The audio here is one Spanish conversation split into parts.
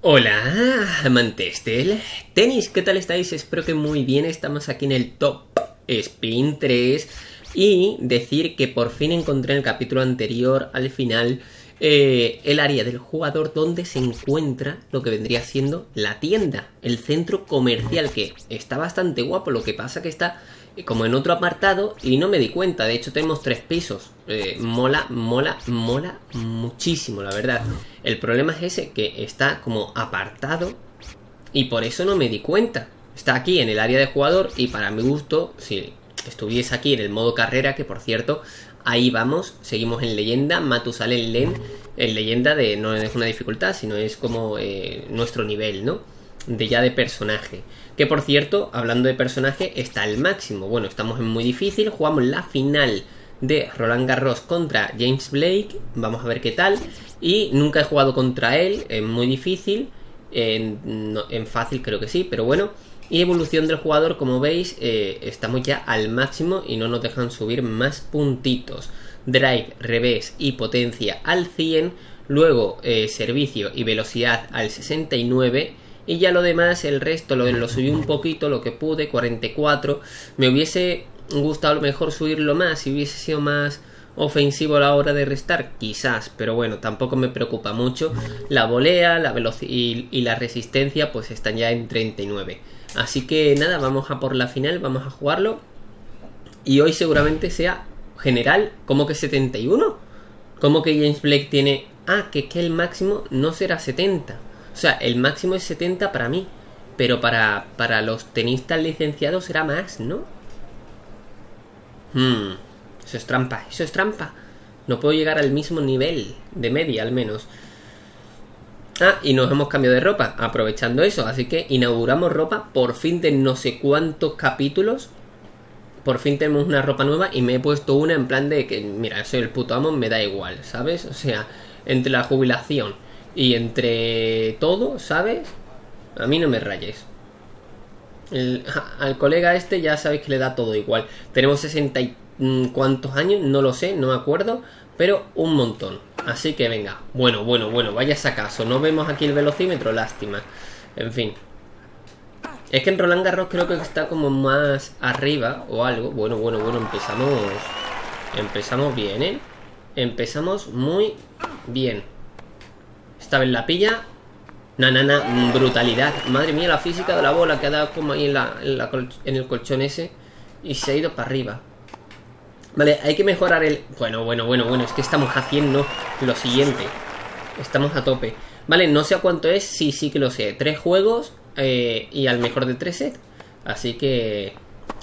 Hola, amantes del tenis, ¿qué tal estáis? Espero que muy bien, estamos aquí en el Top Spin 3 y decir que por fin encontré en el capítulo anterior, al final, eh, el área del jugador donde se encuentra lo que vendría siendo la tienda, el centro comercial, que está bastante guapo, lo que pasa que está como en otro apartado y no me di cuenta. De hecho, tenemos tres pisos. Eh, mola, mola, mola muchísimo, la verdad. El problema es ese, que está como apartado y por eso no me di cuenta. Está aquí en el área de jugador y para mi gusto, si estuviese aquí en el modo carrera, que por cierto, ahí vamos, seguimos en leyenda, Matusalén Len, en leyenda de no es una dificultad, sino es como eh, nuestro nivel, ¿no? De ya de personaje. Que por cierto, hablando de personaje, está al máximo. Bueno, estamos en muy difícil. Jugamos la final de Roland Garros contra James Blake. Vamos a ver qué tal. Y nunca he jugado contra él. Es muy difícil. En, fácil creo que sí, pero bueno. Y evolución del jugador, como veis, eh, estamos ya al máximo y no nos dejan subir más puntitos. Drive, revés y potencia al 100. Luego eh, servicio y velocidad al 69 y ya lo demás, el resto lo, subí un poquito, lo que pude, 44. Me hubiese gustado a lo mejor subirlo más si hubiese sido más ofensivo a la hora de restar, quizás, pero bueno, tampoco me preocupa mucho. La volea, la y, y, la resistencia pues están ya en 39. Así que nada, vamos a por la final, vamos a jugarlo. Y hoy seguramente sea general, como que 71. Como que James Blake tiene... Ah, que, que el máximo no será 70. O sea, el máximo es 70 para mí. Pero para, para los tenistas licenciados será más, ¿no? Hmm, eso es trampa, eso es trampa. No puedo llegar al mismo nivel de media, al menos. Ah, y nos hemos cambiado de ropa, aprovechando eso. Así que inauguramos ropa por fin de no sé cuántos capítulos. Por fin tenemos una ropa nueva y me he puesto una en plan de que, mira, soy el puto amo, me da igual, ¿sabes? O sea, entre la jubilación y entre todo, ¿sabes? A mí no me rayes. al colega este ya sabéis que le da todo igual. Tenemos 60 y mm, cuántos años, no lo sé, no me acuerdo, pero un montón. Así que venga, bueno, bueno, bueno, vayas a caso. No vemos aquí el velocímetro, lástima. En fin. Es que en Roland Garros creo que está como más arriba o algo. Bueno, bueno, bueno, empezamos... Empezamos bien, ¿eh? Empezamos muy bien. Esta vez la pilla. Na, na, na, brutalidad. Madre mía, la física de la bola que ha dado como ahí en, la, en, el colchón ese. Y se ha ido para arriba. Vale, hay que mejorar el... Bueno, bueno, bueno, bueno, es que estamos haciendo lo siguiente. Estamos a tope. Vale, no sé a cuánto es, sí, sí que lo sé. Tres juegos eh, y al mejor de tres sets. Así que...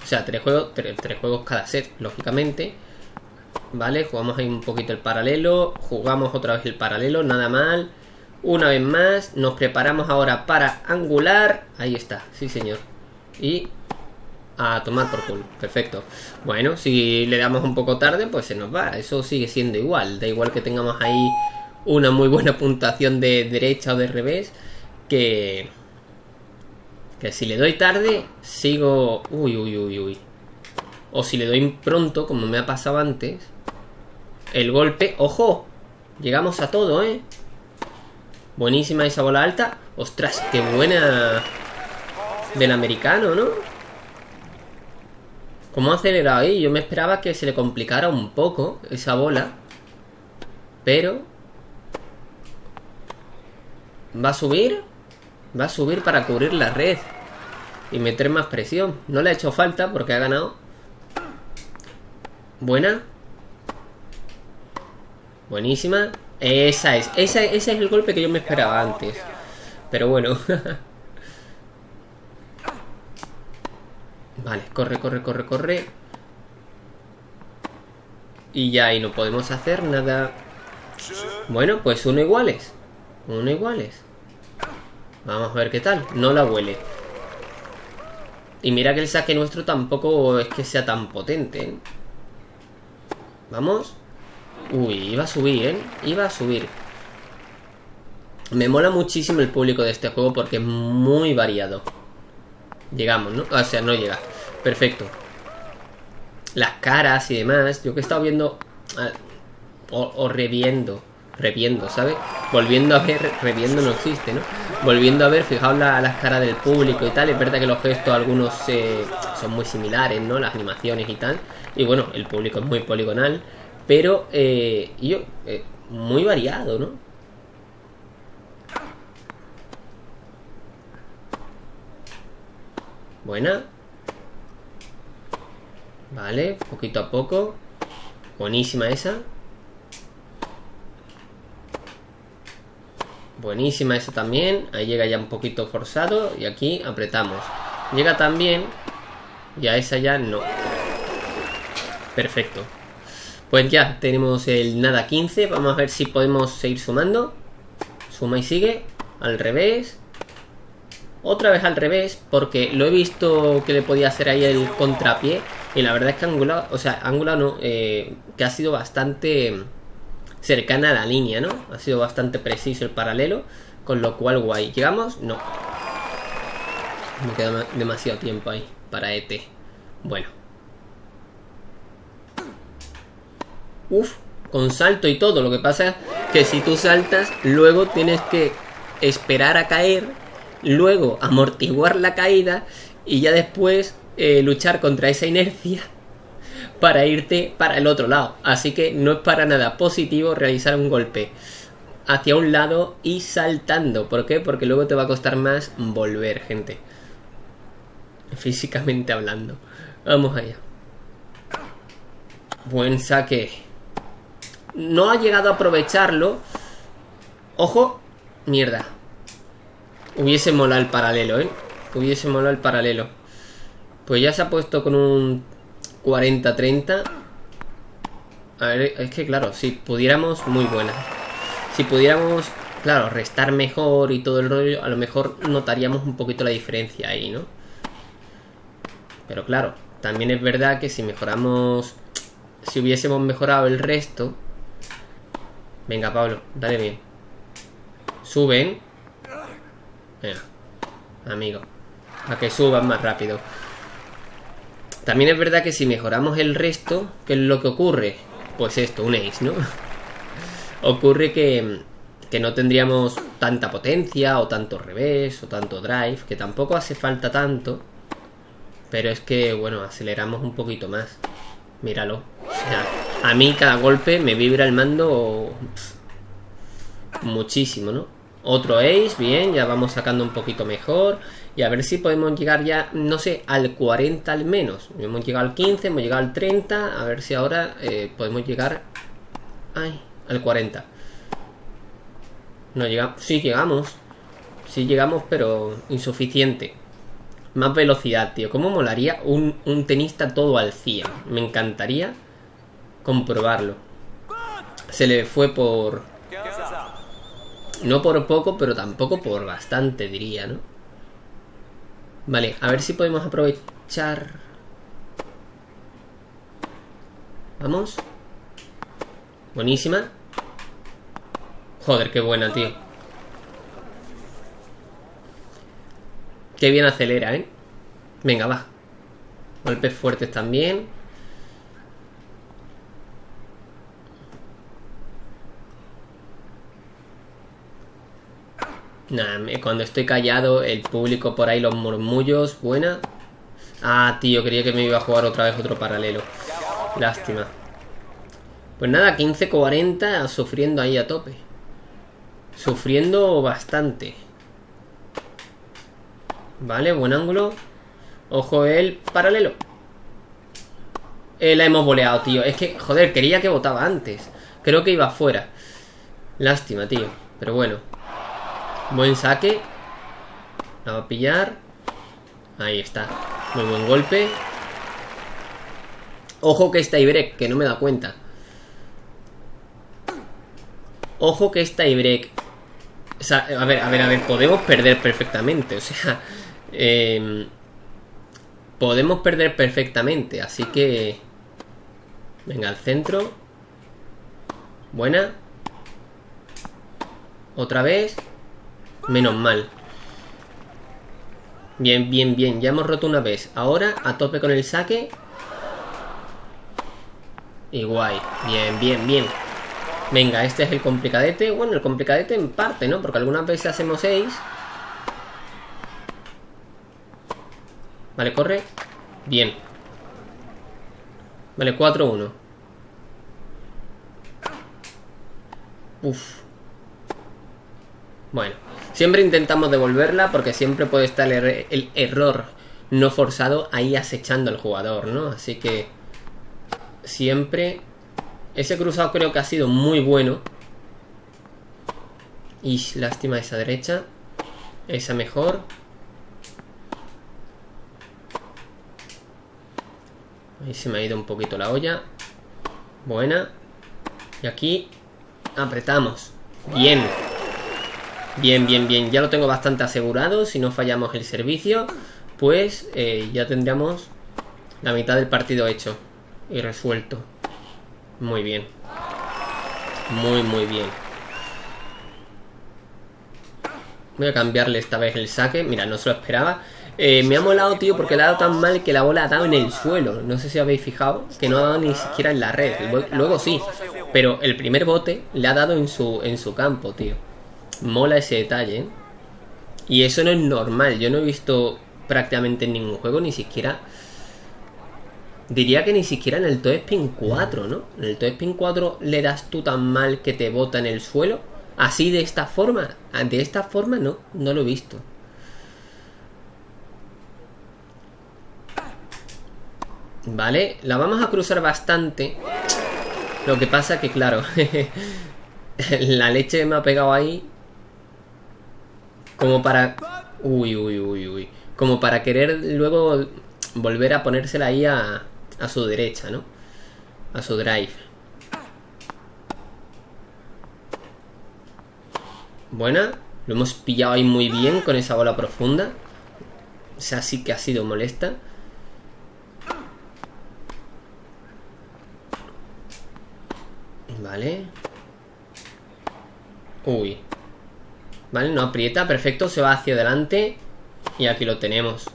O sea, tres juegos, tres juegos cada set, lógicamente. Vale, jugamos ahí un poquito el paralelo. Jugamos otra vez el paralelo, nada mal. Una vez más, nos preparamos ahora para angular. Ahí está, sí señor. Y a tomar por culo. Perfecto. Bueno, si le damos un poco tarde, pues se nos va. Eso sigue siendo igual. Da igual que tengamos ahí una muy buena puntuación de derecha o de revés. Que... Que si le doy tarde, sigo... Uy, uy, uy, uy. O si le doy pronto, como me ha pasado antes. El golpe... ¡Ojo! Llegamos a todo, ¿eh? Buenísima esa bola alta. Ostras, qué buena del americano, ¿no? ¿Cómo ha acelerado ahí? Yo me esperaba que se le complicara un poco esa bola. Pero... ¿Va a subir? Va a subir para cubrir la red. Y meter más presión. No le ha hecho falta porque ha ganado. Buena. Buenísima. Esa es, ese es el golpe que yo me esperaba antes. Pero bueno. vale, corre, corre, corre, corre. Y ya ahí no podemos hacer nada. Bueno, pues uno iguales. Uno iguales. Vamos a ver qué tal. No la huele. Y mira que el saque nuestro tampoco es que sea tan potente. ¿eh? Vamos. Uy, iba a subir, ¿eh? Iba a subir. Me mola muchísimo el público de este juego porque es muy variado. Llegamos, ¿no? O sea, no llega. Perfecto. Las caras y demás. Yo que he estado viendo... Ah, o, reviendo. Reviendo, ¿sabes? Volviendo a ver, reviendo no existe, ¿no? volviendo a ver, fijaos la, las caras del público y tal, es verdad que los gestos algunos eh, son muy similares, ¿no? Las animaciones y tal. Y bueno, el público es muy poligonal, pero eh, yo, eh, muy variado, ¿no? Buena. Vale, poquito a poco. Buenísima esa. Buenísima esa también. Ahí llega ya un poquito forzado. Y aquí apretamos. Llega también. Y a esa ya no. Perfecto. Pues ya tenemos el nada 15. Vamos a ver si podemos seguir sumando. Suma y sigue. Al revés. Otra vez al revés. Porque lo he visto que le podía hacer ahí el contrapié. Y la verdad es que Angular, o sea, Angular no, eh, que ha sido bastante cercana a la línea, ¿no? Ha sido bastante preciso el paralelo, con lo cual guay. ¿Llegamos? No. Me queda demasiado tiempo ahí para ET. Bueno. Uf, con salto y todo. Lo que pasa es que si tú saltas, luego tienes que esperar a caer, luego amortiguar la caída y ya después eh, luchar contra esa inercia para irte para el otro lado. Así que no es para nada positivo realizar un golpe hacia un lado y saltando. ¿Por qué? Porque luego te va a costar más volver, gente. Físicamente hablando. Vamos allá. Buen saque. No ha llegado a aprovecharlo. Ojo. Mierda. Hubiese molado el paralelo, ¿eh? Hubiese molado el paralelo. Pues ya se ha puesto con un 40-30. A ver, es que claro, si pudiéramos, muy buena. Si pudiéramos, claro, restar mejor y todo el rollo, a lo mejor notaríamos un poquito la diferencia ahí, ¿no? Pero claro, también es verdad que si mejoramos, si hubiésemos mejorado el resto... Venga, Pablo, dale bien. Suben. Venga, amigo. A que suban más rápido. También es verdad que si mejoramos el resto, ¿qué es lo que ocurre? Pues esto, un ace, ¿no? ocurre que, que no tendríamos tanta potencia, o tanto revés, o tanto drive, que tampoco hace falta tanto. Pero es que, bueno, aceleramos un poquito más. Míralo. O sea, a mí cada golpe me vibra el mando muchísimo, ¿no? Otro ace, bien, ya vamos sacando un poquito mejor. Y a ver si podemos llegar ya, no sé, al 40 al menos. Hemos llegado al 15, hemos llegado al 30. A ver si ahora eh, podemos llegar ay, al 40. No llegamos. Sí, llegamos. Sí, llegamos, pero insuficiente. Más velocidad, tío. ¿Cómo molaría un, un tenista todo al 100? Me encantaría comprobarlo. Se le fue por... No por poco, pero tampoco por bastante, diría, ¿no? Vale, a ver si podemos aprovechar... Vamos. Buenísima. Joder, qué buena, tío. Qué bien acelera, ¿eh? Venga, va. Golpes fuertes también. Nah, cuando estoy callado, el público por ahí, los murmullos, buena. Ah, tío, quería que me iba a jugar otra vez otro paralelo. Lástima. Pues nada, 15-40 sufriendo ahí a tope. Sufriendo bastante. Vale, buen ángulo. Ojo el paralelo. Eh, la hemos boleado, tío. Es que, joder, quería que votaba antes. Creo que iba fuera. Lástima, tío. Pero bueno. Buen saque. La va a pillar. Ahí está. Muy buen golpe. Ojo que está break, que no me da cuenta. Ojo que está break. O sea, a ver, a ver, a ver, podemos perder perfectamente. O sea, em, podemos perder perfectamente. Así que... Venga, al centro. Buena. Otra vez. Menos mal. Bien, bien, bien. Ya hemos roto una vez. Ahora a tope con el saque. Y. Bien, bien, bien. Venga, este es el complicadete. Bueno, el complicadete en parte, ¿no? Porque algunas veces hacemos 6 Vale, corre. Bien. Vale, 4-1. Uf. Bueno. Siempre intentamos devolverla porque siempre puede estar el, el error no forzado ahí acechando al jugador, ¿no? Así que siempre ese cruzado creo que ha sido muy bueno. Y lástima esa derecha. Esa mejor. Ahí se me ha ido un poquito la olla. Buena. Y aquí apretamos. Bien. Bien, bien, bien. Ya lo tengo bastante asegurado. Si no fallamos el servicio, pues eh, ya tendríamos la mitad del partido hecho y resuelto. Muy bien. Muy, muy bien. Voy a cambiarle esta vez el saque. Mira, no se lo esperaba. Eh, me ha molado, tío, porque le ha dado tan mal que la bola ha dado en el suelo. No sé si habéis fijado que no ha dado ni siquiera en la red. Luego sí, pero el primer bote le ha dado en su, en su campo, tío. Mola ese detalle, ¿eh? Y eso no es normal. Yo no he visto prácticamente en ningún juego, ni siquiera Diría que ni siquiera en el Toe Spin 4, ¿no? En el Toe Spin 4 le das tú tan mal que te bota en el suelo. Así de esta forma. De esta forma no, no lo he visto. Vale, la vamos a cruzar bastante. Lo que pasa que, claro, la leche me ha pegado ahí. Como para... Uy, uy, uy, uy. Como para querer luego volver a ponérsela ahí a, a su derecha, ¿no? A su drive. Buena. Lo hemos pillado ahí muy bien con esa bola profunda. O sea, sí que ha sido molesta. Vale. Uy. Vale, no aprieta. Perfecto, se va hacia adelante. Y aquí lo tenemos.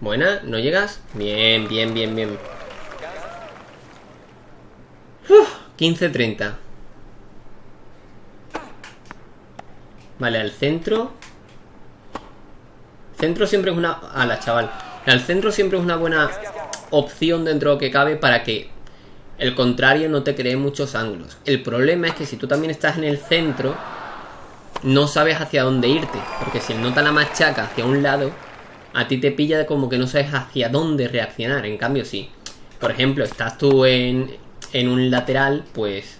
Buena, ¿no llegas? Bien, bien, bien, bien 15-30 Vale, al centro Centro siempre es una... Ala, chaval Al centro siempre es una buena opción dentro de lo que cabe para que el contrario no te cree muchos ángulos. El problema es que si tú también estás en el centro, no sabes hacia dónde irte. Porque si el nota la machaca hacia un lado, a ti te pilla como que no sabes hacia dónde reaccionar. En cambio, si, por ejemplo, estás tú en, en un lateral, pues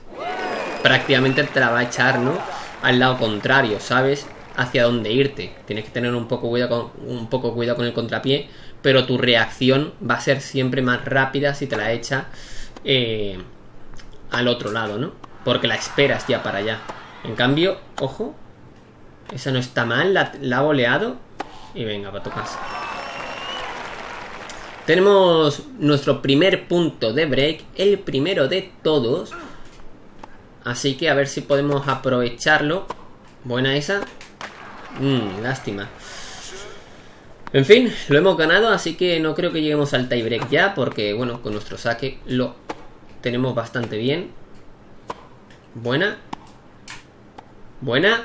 prácticamente te la va a echar, ¿no? Al lado contrario, sabes hacia dónde irte. Tienes que tener un poco cuidado con, un poco cuidado con el contrapié, pero tu reacción va a ser siempre más rápida si te la echa eh, al otro lado, ¿no? Porque la esperas ya para allá. En cambio, ojo, esa no está mal, la, ha boleado y venga, para tu casa. Tenemos nuestro primer punto de break, el primero de todos. Así que a ver si podemos aprovecharlo. Buena esa. Mmm, lástima. En fin, lo hemos ganado, así que no creo que lleguemos al tiebreak ya, porque bueno, con nuestro saque lo tenemos bastante bien. Buena. Buena.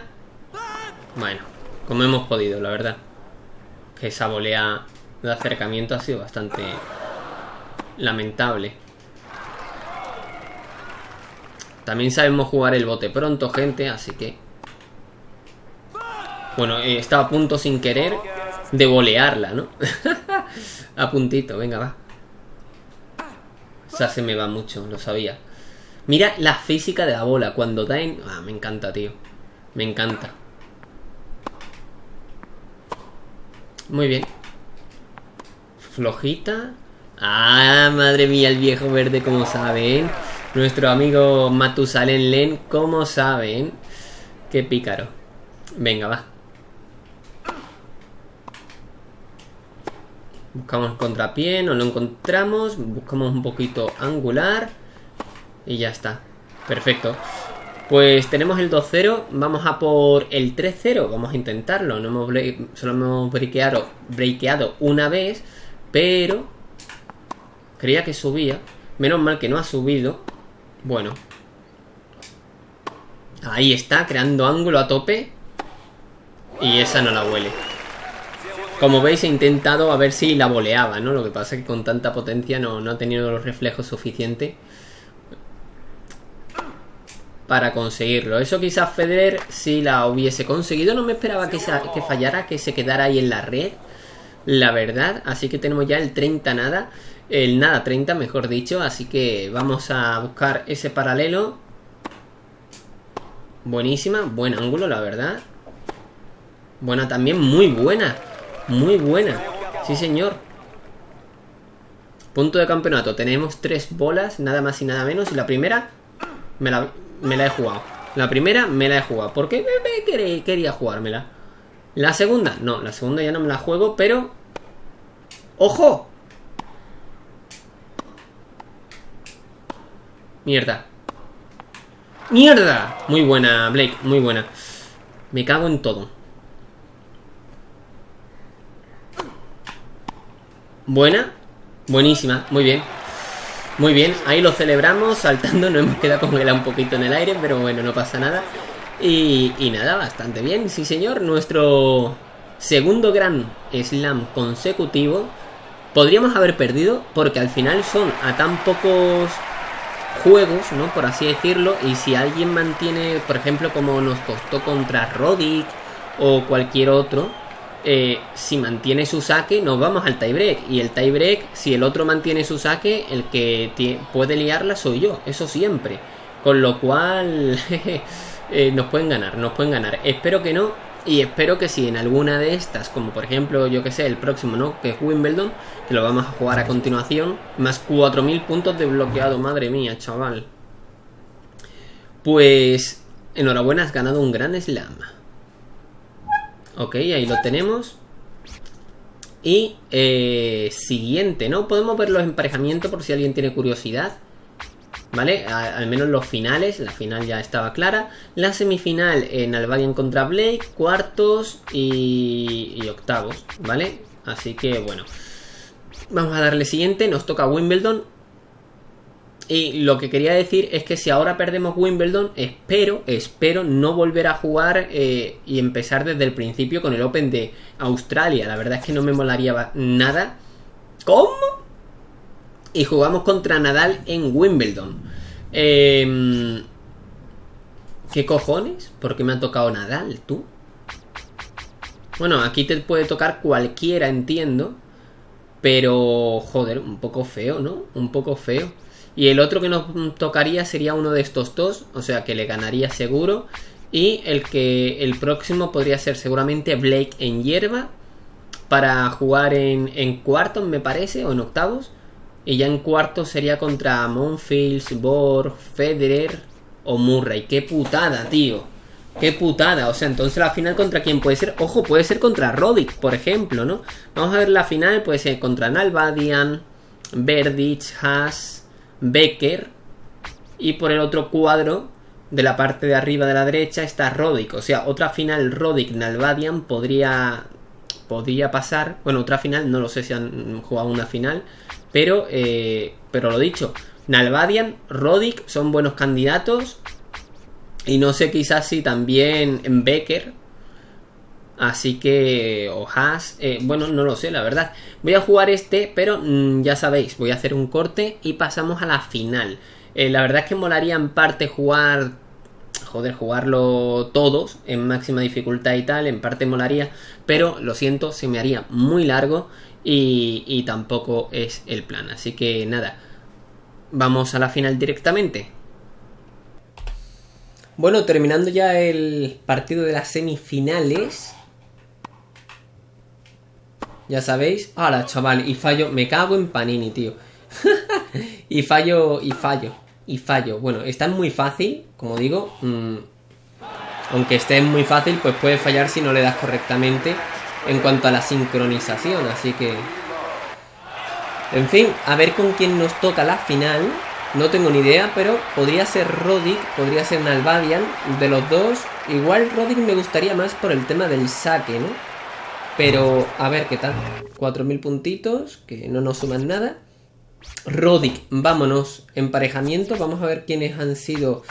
Bueno, como hemos podido, la verdad que esa volea de acercamiento ha sido bastante lamentable. También sabemos jugar el bote pronto, gente, así que... Bueno, eh, estaba a punto sin querer de volearla, ¿no? a puntito, venga, va. O sea, se me va mucho, lo sabía. Mira la física de la bola, cuando da en... Ah, me encanta, tío. Me encanta. Muy bien. Flojita. Ah, madre mía, el viejo verde, como saben. Nuestro amigo Matusalén Len, como saben. Qué pícaro. Venga, va. Buscamos contrapié, no lo encontramos. Buscamos un poquito angular. Y ya está. Perfecto. Pues tenemos el 2-0, vamos a por el 3-0, vamos a intentarlo. No hemos solo hemos breakeado, una vez, pero creía que subía. Menos mal que no ha subido. Bueno. Ahí está, creando ángulo a tope. Y esa no la huele. Como veis he intentado a ver si la boleaba, ¿no? Lo que pasa es que con tanta potencia no, no ha tenido los reflejos suficientes para conseguirlo. Eso quizás Federer si la hubiese conseguido. No me esperaba que, que fallara, que se quedara ahí en la red. La verdad. Así que tenemos ya el 30 nada. El nada 30, mejor dicho. Así que vamos a buscar ese paralelo. Buenísima. Buen ángulo, la verdad. Buena también. Muy buena. Muy buena. Sí, señor. Punto de campeonato. Tenemos tres bolas, nada más y nada menos. Y la primera me la, la he jugado. La primera me la he jugado. Porque me, quería jugármela. La segunda, no, la segunda ya no me la juego, pero... ¡Ojo! Mierda. ¡Mierda! Muy buena, Blake, muy buena. Me cago en todo. Buena. Buenísima, muy bien. Muy bien, ahí lo celebramos saltando, nos hemos quedado congelado un poquito en el aire, pero bueno, no pasa nada. Y, y nada, bastante bien, sí señor, nuestro segundo gran slam consecutivo. Podríamos haber perdido porque al final son a tan pocos juegos, ¿no? Por así decirlo, y si alguien mantiene, por ejemplo, como nos costó contra Rodic o cualquier otro, eh, si mantiene su saque, nos vamos al tiebreak. Y el tiebreak, si el otro mantiene su saque, el que puede liarla soy yo, eso siempre. Con lo cual, eh, nos pueden ganar, nos pueden ganar. Espero que no, y espero que si en alguna de estas, como por ejemplo, yo que sé, el próximo, ¿no? Que es Wimbledon, que lo vamos a jugar a continuación, más 4.000 puntos de bloqueado, madre mía, chaval. Pues, enhorabuena, has ganado un gran slam. Ok, ahí lo tenemos. Y eh, siguiente, ¿no? Podemos ver los emparejamientos por si alguien tiene curiosidad. ¿Vale? al menos los finales, la final ya estaba clara. La semifinal en Albanian contra Blake, cuartos y, y octavos, ¿vale? Así que bueno. Vamos a darle siguiente, nos toca Wimbledon. Y lo que quería decir es que si ahora perdemos Wimbledon, espero, espero no volver a jugar eh, y empezar desde el principio con el Open de Australia. La verdad es que no me molaría nada. ¿Cómo? Y jugamos contra Nadal en Wimbledon. Em, ¿Qué cojones? ¿Por qué me ha tocado Nadal, tú? Bueno, aquí te puede tocar cualquiera, entiendo. Pero, joder, un poco feo, ¿no? Un poco feo. Y el otro que nos tocaría sería uno de estos dos, o sea que le ganaría seguro. Y el que el próximo podría ser seguramente Blake en hierba para jugar en, en cuartos, me parece, o en octavos. Y ya en cuartos sería contra Monfils, Borg, Federer o Murray. ¡Qué putada, tío! ¡Qué putada! O sea, entonces la final contra quién puede ser. Ojo, puede ser contra Roddick, por ejemplo, ¿no? Vamos a ver la final, puede ser contra Nalbadian, Verdich, Haas, Becker y por el otro cuadro de la parte de arriba de la derecha está Rodic. O sea, otra final Rodic-Nalbadian podría, podría pasar. Bueno, otra final, no lo sé si han jugado una final. Pero, eh, pero lo dicho, Nalbadian, Rodic son buenos candidatos. Y no sé quizás si también Becker Así que, o eh, bueno, no lo sé, la verdad. Voy a jugar este, pero mm, ya sabéis, voy a hacer un corte y pasamos a la final. Eh, la verdad es que molaría en parte jugar, joder, jugarlo todos en máxima dificultad y tal, en parte molaría, pero lo siento, se me haría muy largo y, y tampoco es el plan. Así que nada, vamos a la final directamente. Bueno, terminando ya el partido de las semifinales. Ya sabéis. Ahora, chaval, y fallo. Me cago en Panini, tío. y fallo, y fallo, y fallo. Bueno, está muy fácil, como digo. Mm, aunque esté muy fácil, pues puede fallar si no le das correctamente en cuanto a la sincronización. Así que... En fin, a ver con quién nos toca la final. No tengo ni idea, pero podría ser Rodic, podría ser Nalbadian. De los dos, igual Rodic me gustaría más por el tema del saque, ¿no? Pero a ver qué tal. 4.000 puntitos, que no nos suman nada. Rodic, vámonos. Emparejamiento, vamos a ver quiénes han sido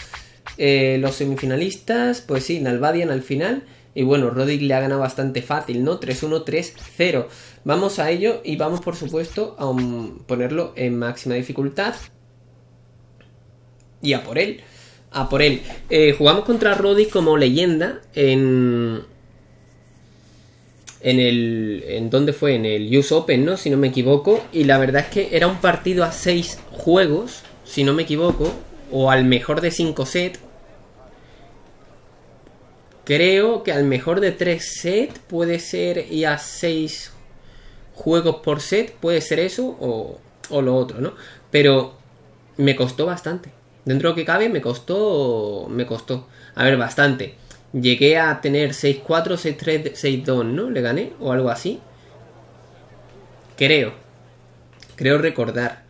eh, los semifinalistas. Pues sí, Nalbadian al final. Y bueno, Roddick le ha ganado bastante fácil, ¿no? 3-1, 3-0. Vamos a ello y vamos, por supuesto, a ponerlo en máxima dificultad. Y a por él. A por él. Eh, jugamos contra Roddick como leyenda en... En el... ¿En dónde fue? En el US Open, ¿no? Si no me equivoco. Y la verdad es que era un partido a 6 juegos, si no me equivoco. O al mejor de 5 sets Creo que al mejor de 3 sets puede ser y a 6 juegos por set, puede ser eso o, o, lo otro, ¿no? Pero me costó bastante. Dentro de lo que cabe me costó, me costó. A ver, bastante. Llegué a tener 6-4, 6-3, 6-2, ¿no? Le gané o algo así. Creo. Creo recordar.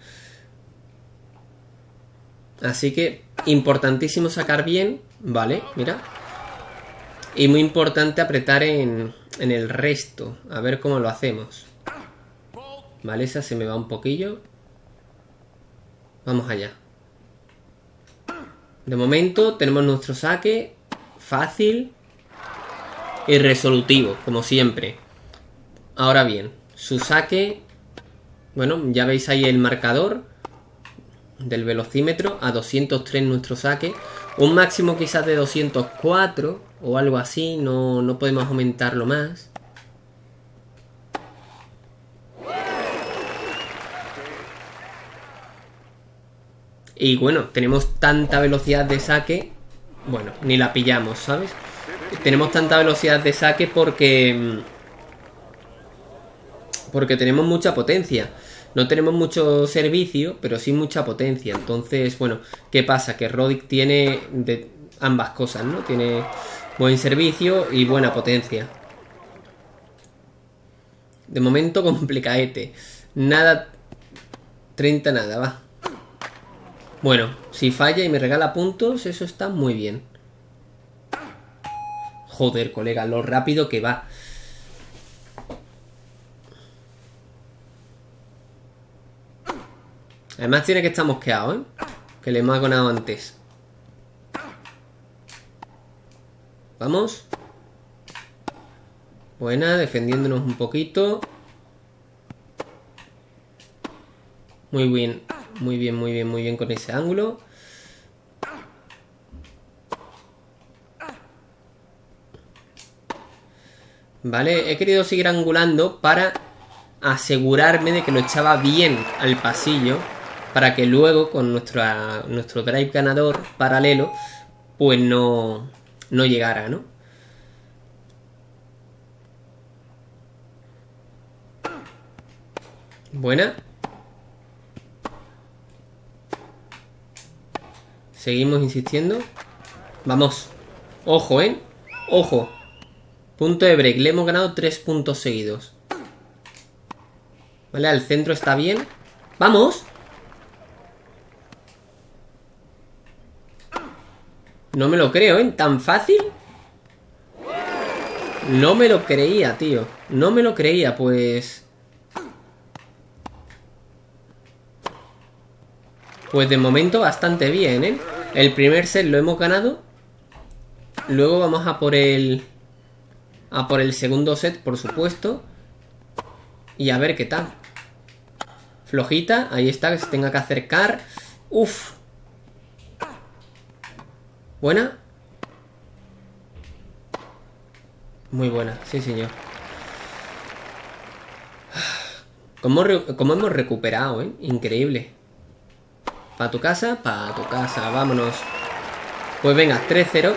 Así que importantísimo sacar bien. Vale, mira. Y muy importante apretar en, en el resto. A ver cómo lo hacemos. Vale, esa se me va un poquillo. Vamos allá. De momento tenemos nuestro saque fácil y resolutivo, como siempre. Ahora bien, su saque... Bueno, ya veis ahí el marcador del velocímetro a 203 nuestro saque. Un máximo quizás de 204 o algo así, no, no podemos aumentarlo más. Y bueno, tenemos tanta velocidad de saque, bueno, ni la pillamos, ¿sabes? Tenemos tanta velocidad de saque porque... Porque tenemos mucha potencia. No tenemos mucho servicio, pero sí mucha potencia. Entonces, bueno, ¿qué pasa? Que Rodic tiene ambas cosas, ¿no? Tiene Buen servicio y buena potencia. De momento complicadete. Nada... 30 nada, va. Bueno, si falla y me regala puntos, eso está muy bien. Joder, colega, lo rápido que va. Además tiene que estar mosqueado, ¿eh? Que le hemos ganado antes. Vamos. Buena, defendiéndonos un poquito. Muy bien, muy bien, muy bien, muy bien con ese ángulo. Vale, he querido seguir angulando para asegurarme de que lo echaba bien al pasillo para que luego con nuestro drive ganador paralelo pues no, no llegara, ¿no? Buena. Seguimos insistiendo. Vamos. Ojo, ¿eh? Ojo. Punto de break. Le hemos ganado tres puntos seguidos. Vale, al centro está bien. ¡Vamos! No me lo creo, ¿eh? ¿Tan fácil? No me lo creía, tío. No me lo creía, pues... Pues de momento bastante bien, ¿eh? El primer set lo hemos ganado. Luego vamos a por el... A por el segundo set, por supuesto. Y a ver qué tal. Flojita, ahí está, que se tenga que acercar. Uf, ¿Buena? Muy buena, sí señor. ¿Cómo, hemos recuperado, eh? Increíble. ¿Para tu casa? Para tu casa, vámonos. Pues venga, 3-0.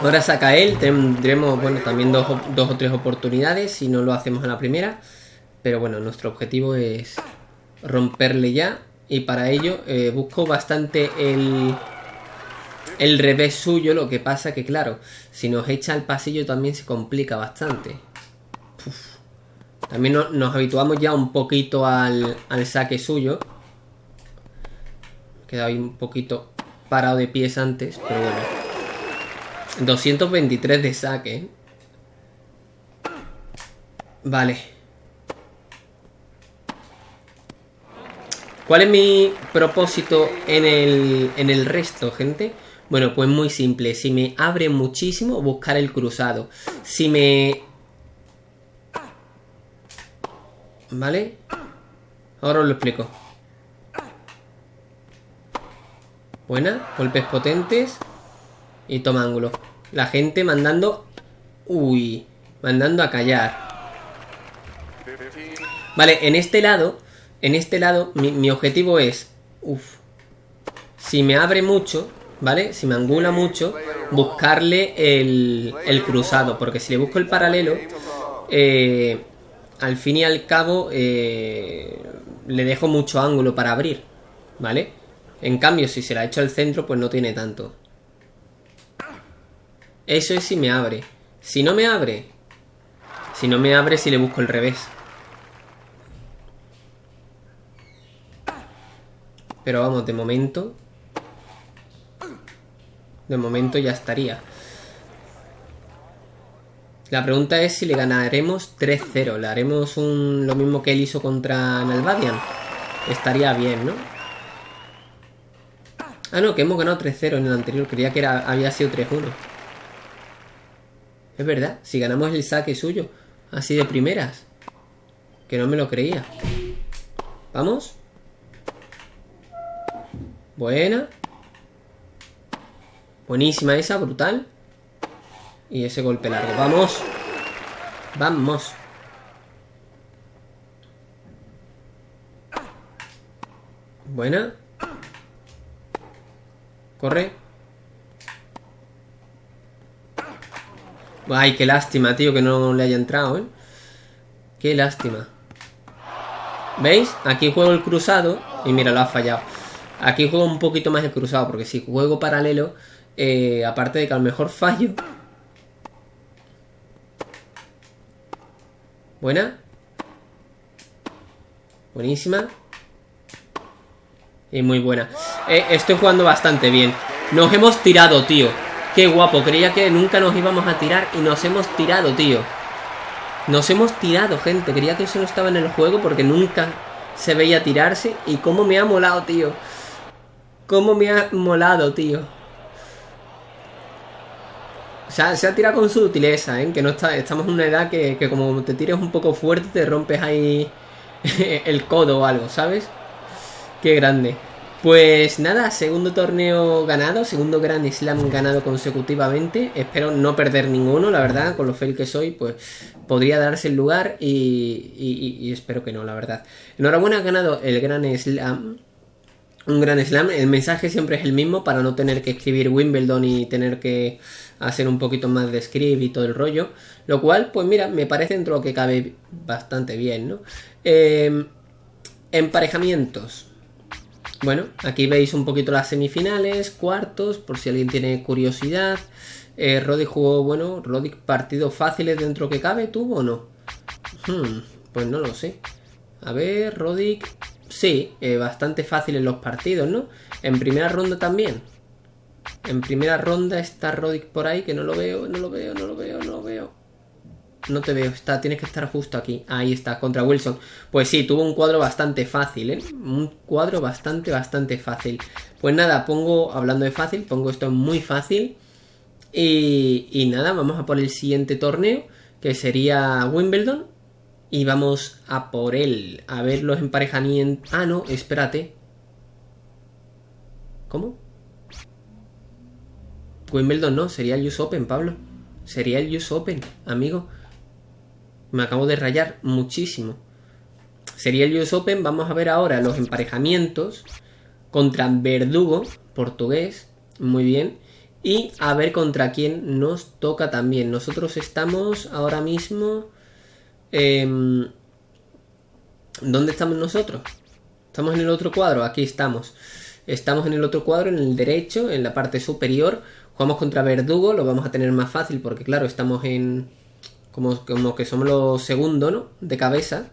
Ahora saca él. Tendremos, bueno, también dos, dos o tres oportunidades si no lo hacemos a la primera. Pero bueno, nuestro objetivo es romperle ya. Y para ello eh, busco bastante el el revés suyo, lo que pasa que, claro, si nos echa al pasillo también se complica bastante. También nos habituamos ya un poquito al, saque suyo. He quedado ahí un poquito parado de pies antes, pero bueno. 223 de saque. Vale. ¿Cuál es mi propósito en el, en el resto, gente? Bueno, pues muy simple. Si me abre muchísimo, buscar el cruzado. Si me... ¿Vale? Ahora os lo explico. Buena, golpes potentes. Y toma ángulo. La gente mandando... Uy, mandando a callar. Vale, en este lado, en este lado, mi, objetivo es... Uf. Si me abre mucho, ¿vale? Si me angula mucho, buscarle el, el cruzado. Porque si le busco el paralelo, eh, al fin y al cabo, eh, le dejo mucho ángulo para abrir, ¿vale? En cambio, si se la echo al centro, pues no tiene tanto. Eso es si me abre. Si no me abre, si no me abre, si le busco el revés. Pero vamos, de momento... De momento ya estaría. La pregunta es si le ganaremos 3-0. Le haremos un, lo mismo que él hizo contra Nalbadian. Estaría bien, ¿no? Ah, no, que hemos ganado 3-0 en el anterior. Creía que era, había sido 3-1. Es verdad, si ganamos el saque suyo. Así de primeras. Que no me lo creía. ¿Vamos? Buena. Buenísima esa, brutal. Y ese golpe largo. ¡Vamos! ¡Vamos! Buena. Corre. Ay, qué lástima, tío, que no le haya entrado, ¿eh? Qué lástima. ¿Veis? Aquí juego el cruzado y mira, lo ha fallado. Aquí juego un poquito más el cruzado, porque si juego paralelo, eh, aparte de que a lo mejor fallo, Buena. Buenísima. Y muy buena. Eh, estoy jugando bastante bien. Nos hemos tirado, tío. Qué guapo. Creía que nunca nos íbamos a tirar y nos hemos tirado, tío. Nos hemos tirado, gente. Creía que eso no estaba en el juego porque nunca se veía tirarse. Y cómo me ha molado, tío. Cómo me ha molado, tío. O sea, se ha tirado con sutileza, ¿eh? Que no está, estamos en una edad que, que como te tires un poco fuerte te rompes ahí el codo o algo, ¿sabes? Qué grande. Pues nada, segundo torneo ganado, segundo Grand Slam ganado consecutivamente. Espero no perder ninguno, la verdad, con lo fail que soy, pues podría darse el lugar y, y, espero que no, la verdad. Enhorabuena, ha ganado el Grand Slam un gran slam. El mensaje siempre es el mismo para no tener que escribir Wimbledon y tener que hacer un poquito más de script y todo el rollo. Lo cual, pues mira, me parece dentro de lo que cabe bastante bien, ¿no? Em, emparejamientos. Bueno, aquí veis un poquito las semifinales, cuartos, por si alguien tiene curiosidad. Eh, Roddick jugó, bueno, Roddick partidos fáciles dentro que cabe, ¿tuvo o no? Hmm, pues no lo sé. A ver, Roddick Sí, eh, bastante fácil en los partidos, ¿no? En primera ronda también. En primera ronda está Roddick por ahí, que no lo veo, no lo veo, no lo veo, no lo veo. No te veo, está, tienes que estar justo aquí. Ahí está, contra Wilson. Pues sí, tuvo un cuadro bastante fácil, ¿eh? Un cuadro bastante, bastante fácil. Pues nada, pongo, hablando de fácil, pongo esto muy fácil. Y, y nada, vamos a por el siguiente torneo, que sería Wimbledon. Y vamos a por él. A ver los emparejamientos. Ah, no, espérate. ¿Cómo? Wimbledon no, sería el US Open, Pablo. Sería el US Open, amigo. Me acabo de rayar muchísimo. Sería el US Open. Vamos a ver ahora los emparejamientos contra Verdugo, portugués. Muy bien. Y a ver contra quién nos toca también. Nosotros estamos ahora mismo Em, ¿Dónde estamos nosotros? Estamos en el otro cuadro, aquí estamos. Estamos en el otro cuadro, en el derecho, en la parte superior. Jugamos contra Verdugo, lo vamos a tener más fácil porque claro, estamos en... Como, como que somos los segundos, ¿no? De cabeza.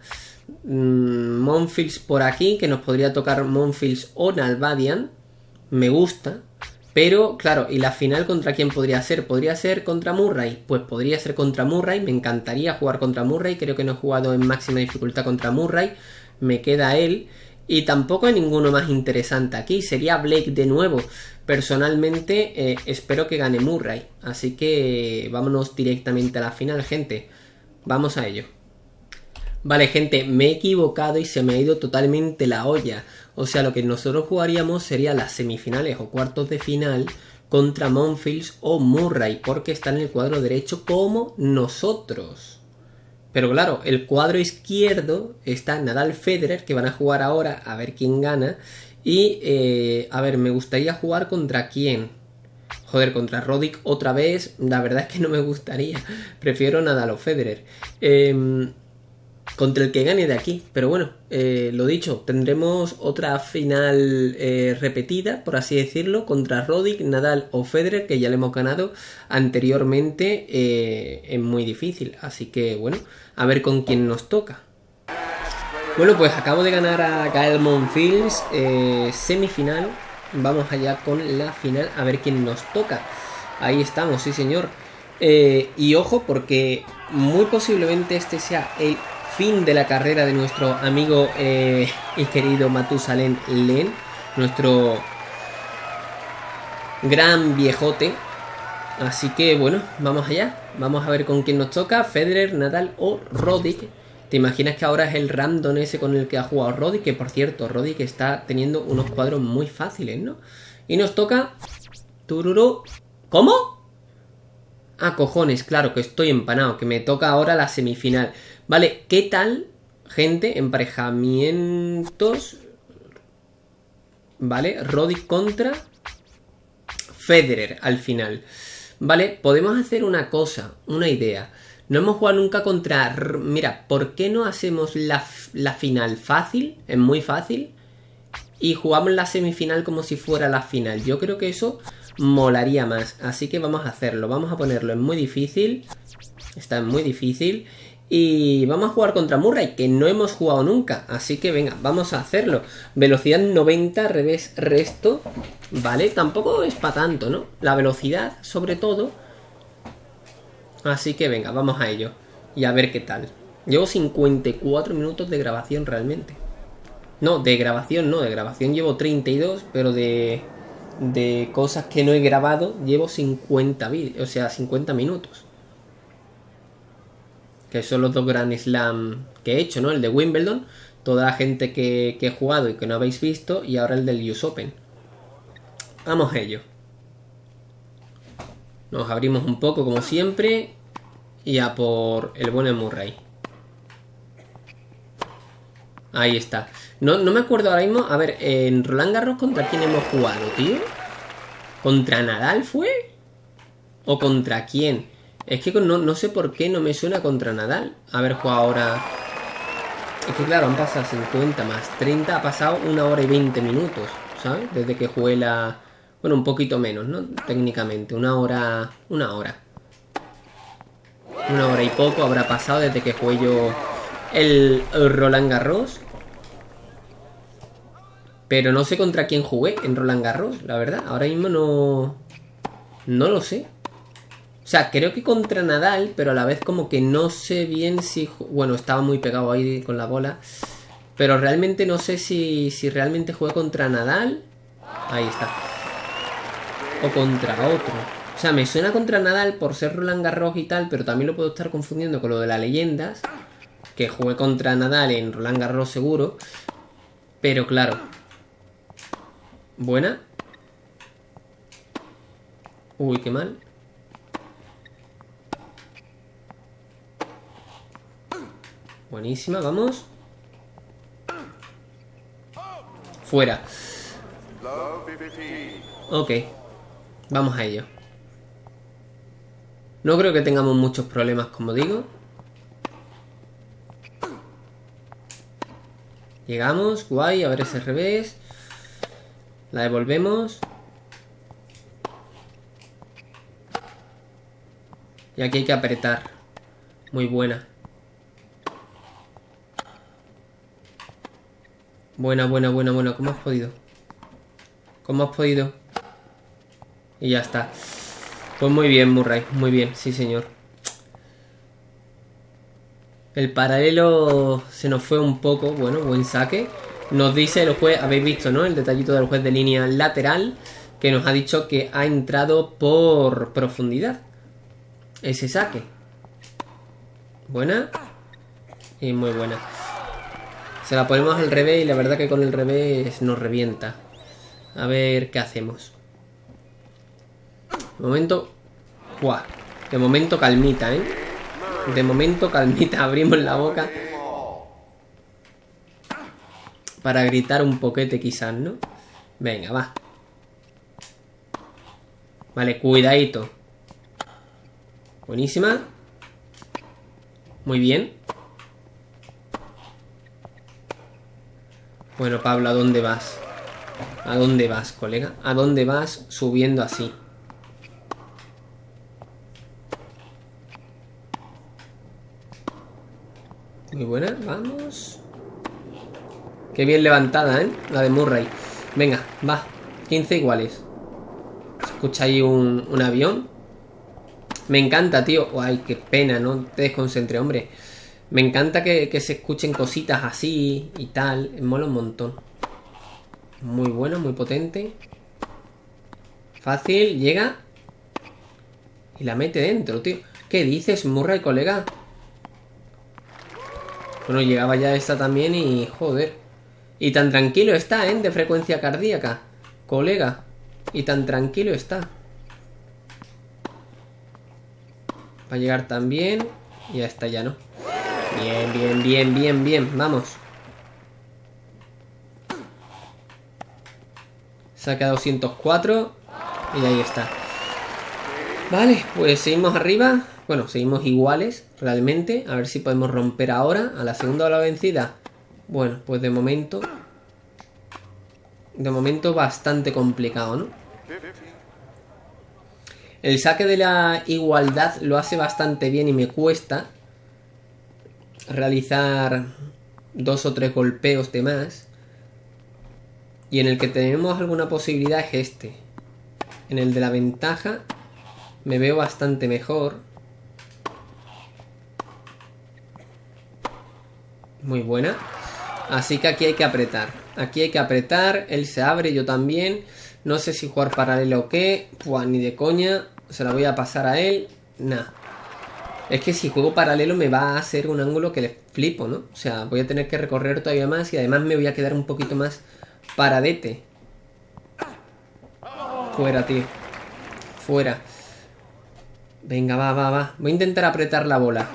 Mm, Monfils por aquí, que nos podría tocar Monfils o Nalbadian. Me gusta. Pero, claro, ¿y la final contra quién podría ser? ¿Podría ser contra Murray? Pues podría ser contra Murray, me encantaría jugar contra Murray, creo que no he jugado en máxima dificultad contra Murray, me queda él. Y tampoco hay ninguno más interesante aquí, sería Blake de nuevo. Personalmente eh, espero que gane Murray. Así que vámonos directamente a la final, gente. Vamos a ello. Vale, gente, me he equivocado y se me ha ido totalmente la olla. O sea, lo que nosotros jugaríamos sería las semifinales o cuartos de final contra Monfields o Murray, porque está en el cuadro derecho como nosotros. Pero claro, el cuadro izquierdo está Nadal Federer, que van a jugar ahora a ver quién gana. Y, eh, a ver, me gustaría jugar contra quién. Joder, contra Roddick otra vez. La verdad es que no me gustaría. Prefiero Nadal o Federer. Eh, contra el que gane de aquí. Pero bueno, eh, lo dicho, tendremos otra final eh, repetida, por así decirlo, contra Roddick, Nadal o Federer, que ya le hemos ganado anteriormente en muy difícil. Así que bueno, a ver con quién nos toca. Bueno, pues acabo de ganar a Gael Monfils semifinal. Vamos allá con la final, a ver quién nos toca. Ahí estamos, sí señor. y ojo, porque muy posiblemente este sea el fin de la carrera de nuestro amigo eh, y querido Matusalén Len, nuestro gran viejote. Así que bueno, vamos allá. Vamos a ver con quién nos toca, Federer, Nadal o Roddick. ¿Te imaginas que ahora es el random ese con el que ha jugado Roddick? Que por cierto, Roddick está teniendo unos cuadros muy fáciles, ¿no? Y nos toca... Tururu... ¿Cómo? Ah, cojones, claro, que estoy empanado, que me toca ahora la semifinal. Vale, ¿qué tal, gente? Emparejamientos. Vale, Roddick contra Federer al final. Vale, podemos hacer una cosa, una idea. No hemos jugado nunca contra... Mira, ¿por qué no hacemos la, la final fácil? Es muy fácil. Y jugamos la semifinal como si fuera la final. Yo creo que eso molaría más. Así que vamos a hacerlo. Vamos a ponerlo en muy difícil. Está muy difícil. Y vamos a jugar contra Murray, que no hemos jugado nunca. Así que venga, vamos a hacerlo. Velocidad 90, revés, resto. Vale, tampoco es para tanto, ¿no? La velocidad, sobre todo. Así que venga, vamos a ello. Y a ver qué tal. Llevo 54 minutos de grabación realmente. No, de grabación no, de grabación llevo 32, pero de, de cosas que no he grabado llevo 50 vídeos, o sea, 50 minutos que son los dos Grand Slam que he hecho, ¿no? El de Wimbledon, toda la gente que, he jugado y que no habéis visto, y ahora el del US Open. Vamos a ello. Nos abrimos un poco como siempre y a por el buen Murray. Ahí está. No, no me acuerdo ahora mismo. A ver, en Roland Garros, ¿contra quién hemos jugado, tío? ¿Contra Nadal fue? ¿O contra quién? Es que no, sé por qué no me suena contra Nadal haber jugado ahora. Es que claro, han pasado 50 más 30, ha pasado una hora y 20 minutos, ¿sabes? Desde que jugué la... Bueno, un poquito menos, ¿no? Técnicamente, una hora... Una hora. Una hora y poco habrá pasado desde que jugué yo el, Roland Garros. Pero no sé contra quién jugué en Roland Garros, la verdad. Ahora mismo no... No lo sé. O sea, creo que contra Nadal, pero a la vez como que no sé bien si... Bueno, estaba muy pegado ahí con la bola. Pero realmente no sé si, si realmente jugué contra Nadal. Ahí está. O contra otro. O sea, me suena contra Nadal por ser Roland Garros y tal, pero también lo puedo estar confundiendo con lo de las leyendas. Que jugué contra Nadal en Roland Garros seguro. Pero claro. Buena. Uy, qué mal. Buenísima, vamos. Fuera. Ok. Vamos a ello. No creo que tengamos muchos problemas, como digo. Llegamos, guay, a ver ese revés. La devolvemos. Y aquí hay que apretar. Muy buena. Buena, buena, buena, buena. ¿Cómo has podido? ¿Cómo has podido? Y ya está. Pues muy bien, Murray. Muy bien, sí, señor. El paralelo se nos fue un poco. Bueno, buen saque. Nos dice el juez, habéis visto, ¿no? El detallito del juez de línea lateral. que nos ha dicho que ha entrado por profundidad. Ese saque. Buena. Y muy buena. Se la ponemos al revés y la verdad que con el revés nos revienta. A ver qué hacemos. De momento... ¡Buah! De momento calmita, ¿eh? De momento calmita. Abrimos la boca. Para gritar un poquete quizás, ¿no? Venga, va. Vale, cuidadito. Buenísima. Muy bien. Bueno, Pablo, ¿a dónde vas? ¿A dónde vas, colega? ¿A dónde vas subiendo así? Muy buena, vamos. Qué bien levantada, ¿eh? La de Murray. Venga, va. 15 iguales escucha ahí un, avión. Me encanta, tío. Ay, qué pena, no te desconcentre, hombre. Me encanta que, se escuchen cositas así y tal. Mola un montón. Muy bueno, muy potente. Fácil, llega. Y la mete dentro, tío. ¿Qué dices, Murray, colega? Bueno, llegaba ya esta también y... Joder. Y tan tranquilo está, ¿eh? De frecuencia cardíaca. Colega. Y tan tranquilo está. Va a llegar también. Y ya está, ya no. Bien, bien, bien, bien, bien. Vamos. Saca 204. Y ahí está. Vale, pues seguimos arriba. Bueno, seguimos iguales, realmente. A ver si podemos romper ahora. A la segunda la vencida. Bueno, pues de momento de momento bastante complicado, ¿no? El saque de la igualdad lo hace bastante bien y me cuesta realizar dos o tres golpeos de más. Y en el que tenemos alguna posibilidad es este. En el de la ventaja me veo bastante mejor. Muy buena. Así que aquí hay que apretar. Aquí hay que apretar, él se abre, yo también. No sé si jugar paralelo o qué. Pues ni de coña. Se la voy a pasar a él. Nah. Es que si juego paralelo me va a hacer un ángulo que le flipo, ¿no? O sea, voy a tener que recorrer todavía más y además me voy a quedar un poquito más paradete. Fuera, tío. Fuera. Venga, va, va, va. Voy a intentar apretar la bola.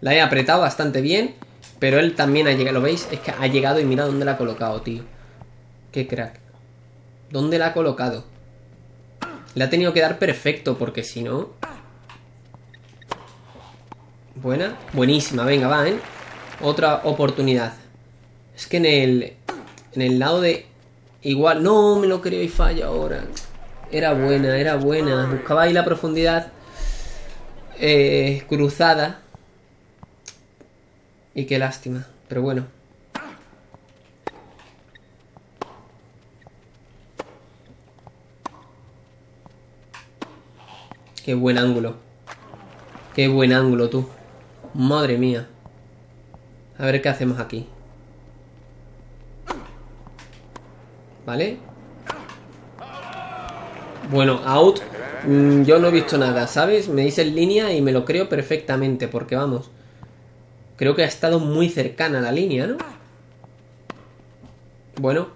La he apretado bastante bien. Pero él también ha llegado, ¿lo veis? Es que ha llegado y mira dónde la ha colocado, tío. Qué crack. ¿Dónde la ha colocado? Le ha tenido que dar perfecto, porque si no... Buena. Buenísima, venga, va, ¿eh? Otra oportunidad. Es que en el... En el lado de... Igual... No, me lo creo y falla ahora. Era buena, era buena. Buscaba ahí la profundidad... Eh, cruzada y qué lástima, pero bueno. Qué buen ángulo. Qué buen ángulo tú. Madre mía. A ver qué hacemos aquí. ¿Vale? Bueno, out. Mm, yo no he visto nada, ¿sabes? Me dice en línea y me lo creo perfectamente, porque vamos. Creo que ha estado muy cercana la línea, ¿no? Bueno.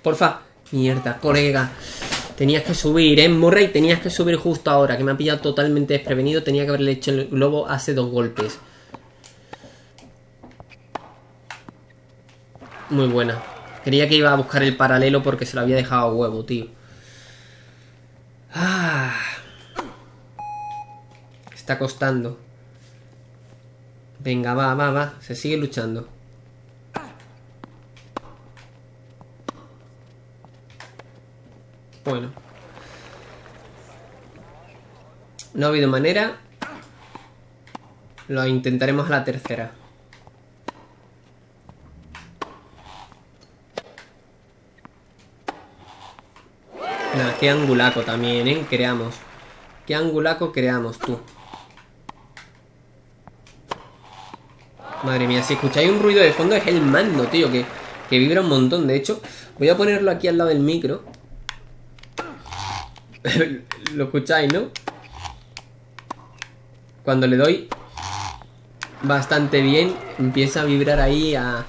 Porfa. Mierda, colega. Tenías que subir, ¿eh? Murray, tenías que subir justo ahora, que me ha pillado totalmente desprevenido. Tenía que haberle hecho el globo hace dos golpes. Muy buena. Quería que iba a buscar el paralelo porque se lo había dejado a huevo, tío. Ah. Está costando. Venga, va, va, va. Se sigue luchando. Bueno. No ha habido manera. Lo intentaremos a la tercera. Qué angulaco también, ¿eh? Creamos. Qué angulaco creamos, tú. Madre mía, si escucháis un ruido de fondo es el mando, tío, que, que vibra un montón. De hecho, voy a ponerlo aquí al lado del micro. Lo escucháis, ¿no? Cuando le doy bastante bien, empieza a vibrar ahí a,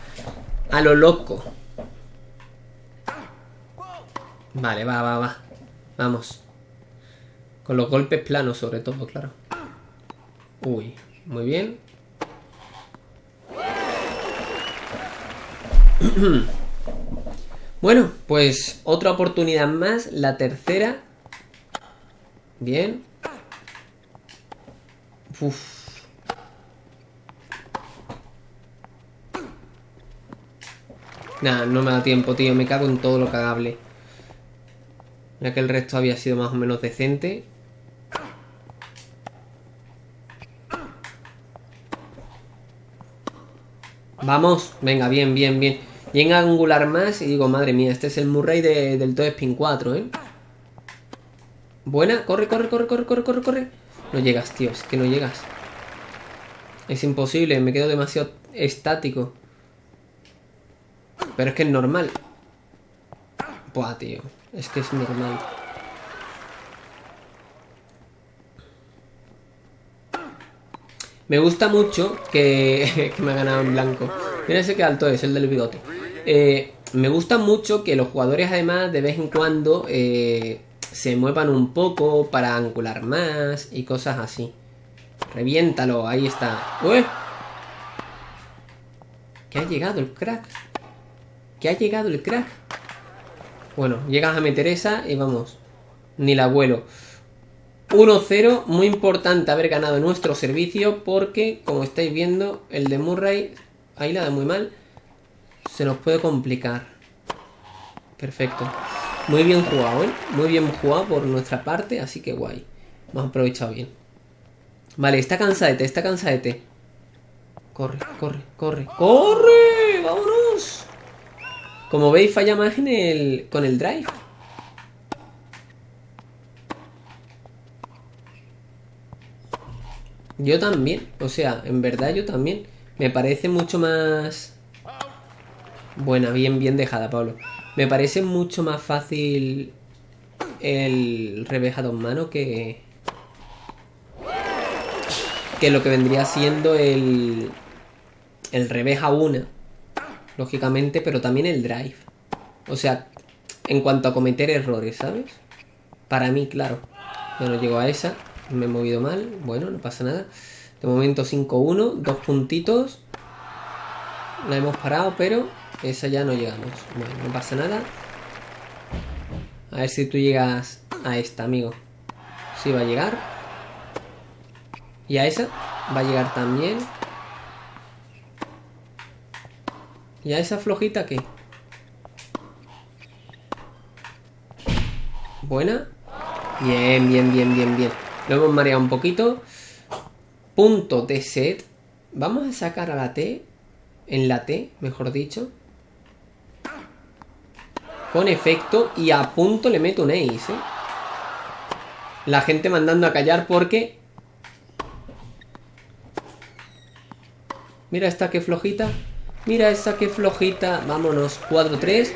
a lo loco. Vale, va, va, va. Vamos. Con los golpes planos, sobre todo, claro. Uy, muy bien. bueno, pues otra oportunidad más, la tercera. Bien. Uf. Nah, no me da tiempo, tío. Me cago en todo lo cagable. Ya que el resto había sido más o menos decente. Vamos, venga, bien, bien, bien. Y a angular más y digo, madre mía, este es el Murray del Toe Spin 4, ¿eh? Buena, corre, corre, corre, corre, corre, corre, corre. No llegas, tío, es que no llegas. Es imposible, me quedo demasiado estático. Pero es que es normal. Buah, tío. Es que es normal. Me gusta mucho que, que me ha ganado en blanco. Mira ese que alto es, el del bigote. Eh, me gusta mucho que los jugadores además de vez en cuando eh, se muevan un poco para angular más y cosas así. Reviéntalo, ahí está. ¡Uy! Que ha llegado el crack. Que ha llegado el crack. Bueno, llegas a meter esa y vamos. Ni la vuelo. 1-0, muy importante haber ganado nuestro servicio porque, como estáis viendo, el de Murray, ahí la da muy mal, se nos puede complicar. Perfecto. Muy bien jugado, ¿eh? Muy bien jugado por nuestra parte, así que guay. Hemos aprovechado bien. Vale, está cansadete, está cansadete. Corre, corre, corre. ¡Corre! ¡Vámonos! Como veis, falla más en el, con el drive. Yo también, o sea, en verdad yo también. Me parece mucho más... Buena, bien, bien dejada, Pablo. Me parece mucho más fácil el revés a dos manos que... Que lo que vendría siendo el... El revés a una. Lógicamente, pero también el drive. O sea, en cuanto a cometer errores, ¿sabes? Para mí, claro. Yo no llego a esa. Me he movido mal. Bueno, no pasa nada. De momento 5-1. Dos puntitos. La hemos parado, pero esa ya no llegamos. Bueno, no pasa nada. A ver si tú llegas a esta, amigo. Sí va a llegar. Y a esa va a llegar también. ¿Y a esa flojita qué? Buena. Bien, bien, bien, bien, bien. Lo hemos mareado un poquito. Punto de set. Vamos a sacar a la T. En la T, mejor dicho. Con efecto. Y a punto le meto un ace, ¿eh? La gente mandando a callar porque... Mira esta que flojita. Mira esa que flojita. Vámonos. 4-3.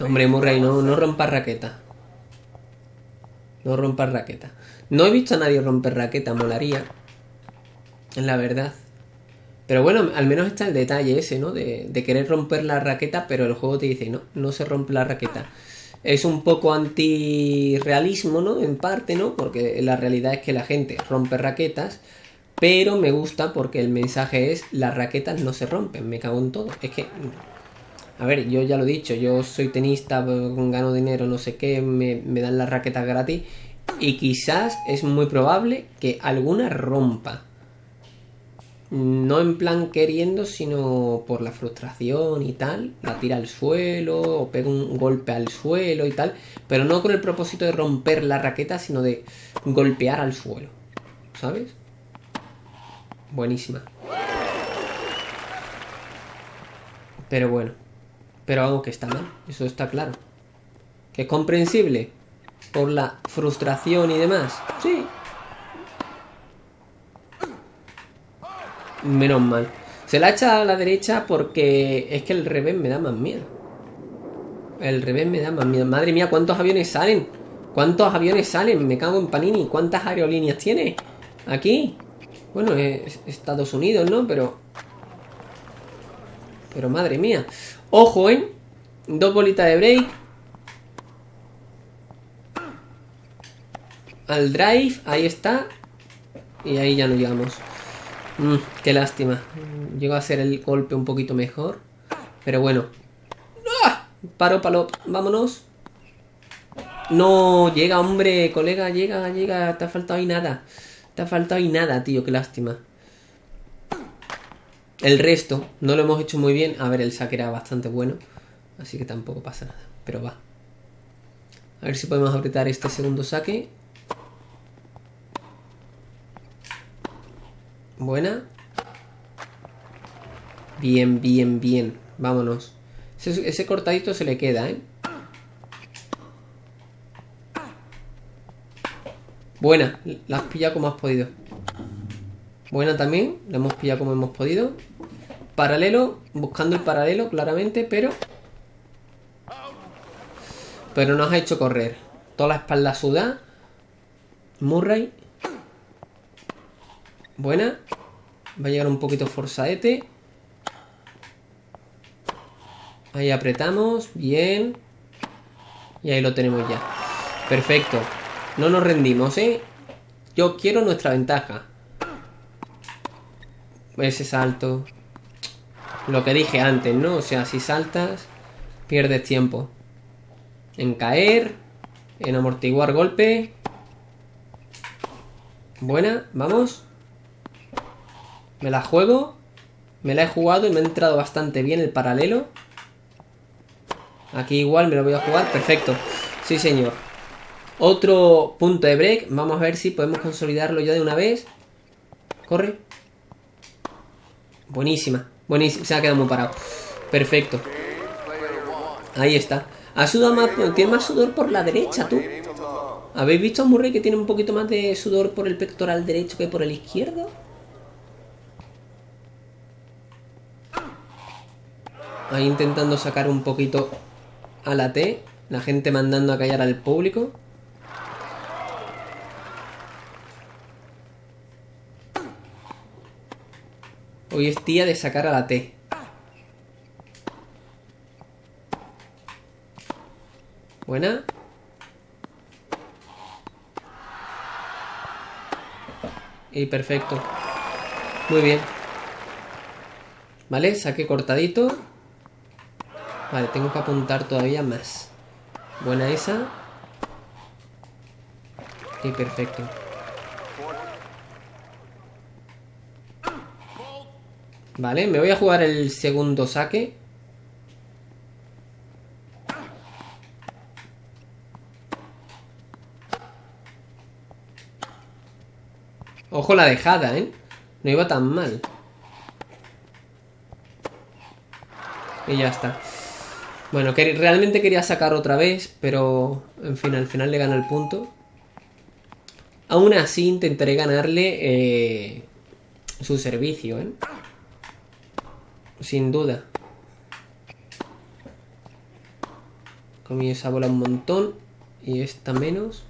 Hombre, Murray, no, no rompas raqueta. No rompas raqueta. No he visto a nadie romper raqueta, molaría. La verdad. Pero bueno, al menos está el detalle ese, ¿no? De, de, querer romper la raqueta, pero el juego te dice, no, no se rompe la raqueta. Es un poco anti-realismo, ¿no? En parte, ¿no? Porque la realidad es que la gente rompe raquetas, pero me gusta porque el mensaje es, las raquetas no se rompen, me cago en todo. Es que, a ver, yo ya lo he dicho, yo soy tenista, gano dinero, no sé qué, me, me dan las raquetas gratis y quizás es muy probable que alguna rompa no en plan queriendo, sino por la frustración y tal, la tira al suelo o pega un golpe al suelo y tal, pero no con el propósito de romper la raqueta, sino de golpear al suelo, ¿sabes? Buenísima. Pero bueno, pero algo que está mal, eso está claro. Que es comprensible por la frustración y demás, sí, Menos mal. Se la echa a la derecha porque es que el revés me da más miedo. El revés me da más miedo. Madre mía, ¿cuántos aviones salen? ¿Cuántos aviones salen? Me cago en Panini. ¿Cuántas aerolíneas tiene? Aquí. Bueno, es Estados Unidos, ¿no? Pero... Pero madre mía. Ojo, ¿eh? Dos bolitas de break. Al drive, ahí está. Y ahí ya no llegamos. Mm, qué lástima. Llego a hacer el golpe un poquito mejor. Pero bueno. ¡Ah! Paro, palo. Vámonos. No, llega, hombre, colega, llega, llega. Te ha faltado ahí nada. Te ha faltado ahí nada, tío, qué lástima. El resto no lo hemos hecho muy bien. A ver, el saque era bastante bueno. Así que tampoco pasa nada. Pero va. A ver si podemos apretar este segundo saque. Buena. Bien, bien, bien. Vámonos. Ese, cortadito se le queda, ¿eh? Buena. La has pillado como has podido. Buena también. La hemos pillado como hemos podido. Paralelo. Buscando el paralelo, claramente, pero... Pero nos ha hecho correr. Toda la espalda suda. Murray. Buena. Va a llegar un poquito forzaete. Ahí apretamos. Bien. Y ahí lo tenemos ya. Perfecto. No nos rendimos, ¿eh? Yo quiero nuestra ventaja. Ese salto. Lo que dije antes, ¿no? O sea, si saltas, pierdes tiempo. En caer. En amortiguar golpe. Buena, vamos. Me la juego. Me la he jugado y me ha entrado bastante bien el paralelo. Aquí igual me lo voy a jugar. Perfecto. Sí, señor. Otro punto de break. Vamos a ver si podemos consolidarlo ya de una vez. Corre. Buenísima. Buenísima. Se ha quedado muy parado. Perfecto. Ahí está. Ha sudado más. Tiene más sudor por la derecha, tú. ¿Habéis visto a Murray que tiene un poquito más de sudor por el pectoral derecho que por el izquierdo? Ahí intentando sacar un poquito a la T. La gente mandando a callar al público. Hoy es día de sacar a la T. Buena. Y perfecto. Muy bien. Vale, saqué cortadito. Vale, tengo que apuntar todavía más. Buena esa. Y perfecto. Vale, me voy a jugar el segundo saque. Ojo la dejada, ¿eh? No iba tan mal. Y ya está. Bueno, realmente quería sacar otra vez, pero en fin, al final le gana el punto. Aún así intentaré ganarle eh, su servicio, ¿eh? Sin duda. Comí esa bola un montón y esta menos.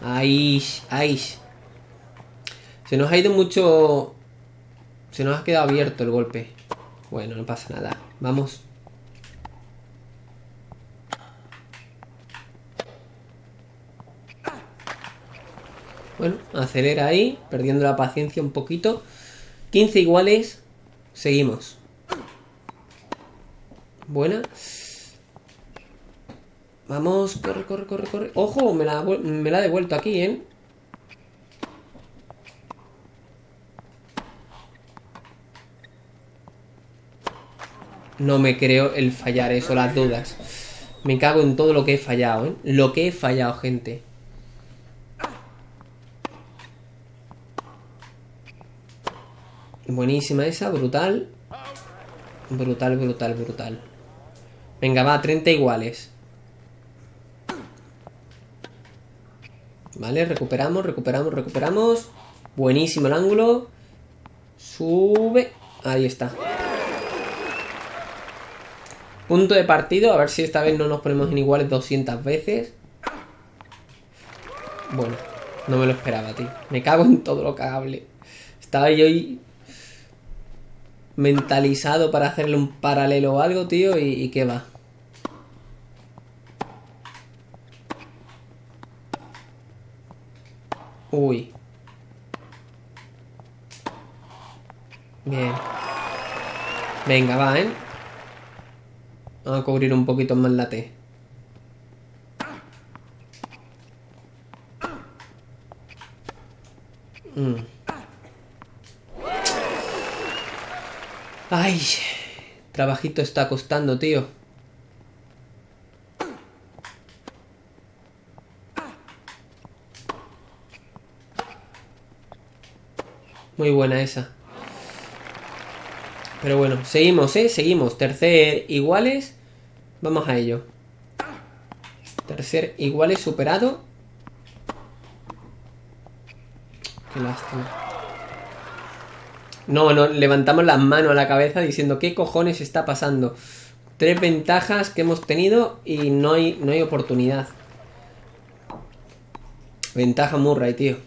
Ay, ay. Se nos ha ido mucho... Se nos ha quedado abierto el golpe. Bueno, no pasa nada. Vamos. Bueno, acelera ahí, perdiendo la paciencia un poquito. 15 iguales. Seguimos. Buena. Vamos, corre, corre, corre, corre. ¡Ojo! Me la, me la ha devuelto aquí, ¿eh? No me creo el fallar eso, las dudas. Me cago en todo lo que he fallado, ¿eh? Lo que he fallado, gente. Buenísima esa, brutal. Brutal, brutal, brutal. Venga, va, 30 iguales. Vale, recuperamos, recuperamos, recuperamos. Buenísimo el ángulo. Sube. Ahí está. Punto de partido. A ver si esta vez no nos ponemos en iguales 200 veces. Bueno, no me lo esperaba, tío. Me cago en todo lo cagable. Estaba yo mentalizado para hacerle un paralelo o algo, tío, y, y qué va. Uy. Bien. Venga, va, ¿eh? Vamos a cubrir un poquito más la T. Mm. Ay, trabajito está costando, tío. Muy buena esa. Pero bueno, seguimos, ¿eh? Seguimos. Tercer iguales. Vamos a ello. Tercer iguales superado. Qué lástima. No, no, levantamos las manos a la cabeza diciendo ¿qué cojones está pasando? Tres ventajas que hemos tenido y no hay, no hay oportunidad. Ventaja Murray, tío.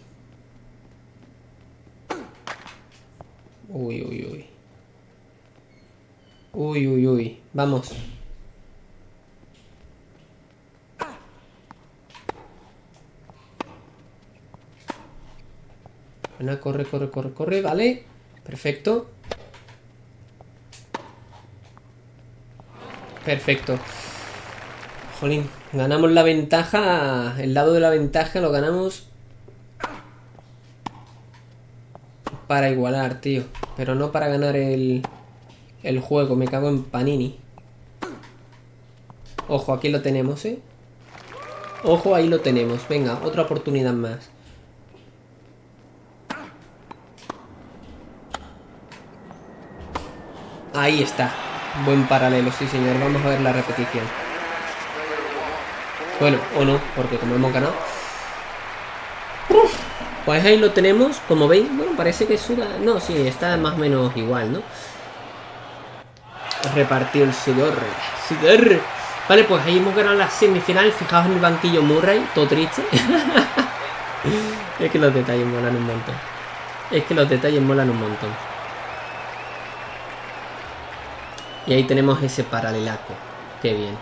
Uy, uy, uy. Uy, uy, uy. Vamos. Bueno, corre, corre, corre, corre, vale. Perfecto. Perfecto. Jolín, ganamos la ventaja. El lado de la ventaja lo ganamos para igualar, tío. Pero no para ganar el, el juego. Me cago en Panini. Ojo, aquí lo tenemos, ¿eh? Ojo, ahí lo tenemos. Venga, otra oportunidad más. Ahí está. Buen paralelo, sí señor. Vamos a ver la repetición. Bueno, o no, porque como hemos ganado... Pues ahí lo tenemos, como veis, bueno, parece que suda... No, sí, está más o menos igual, ¿no? Repartió el sudor. Sudor. Vale, pues ahí hemos ganado la semifinal. Fijaos en el banquillo Murray, todo triste. es que los detalles molan un montón. Es que los detalles molan un montón. Y ahí tenemos ese paralelaco. Qué bien.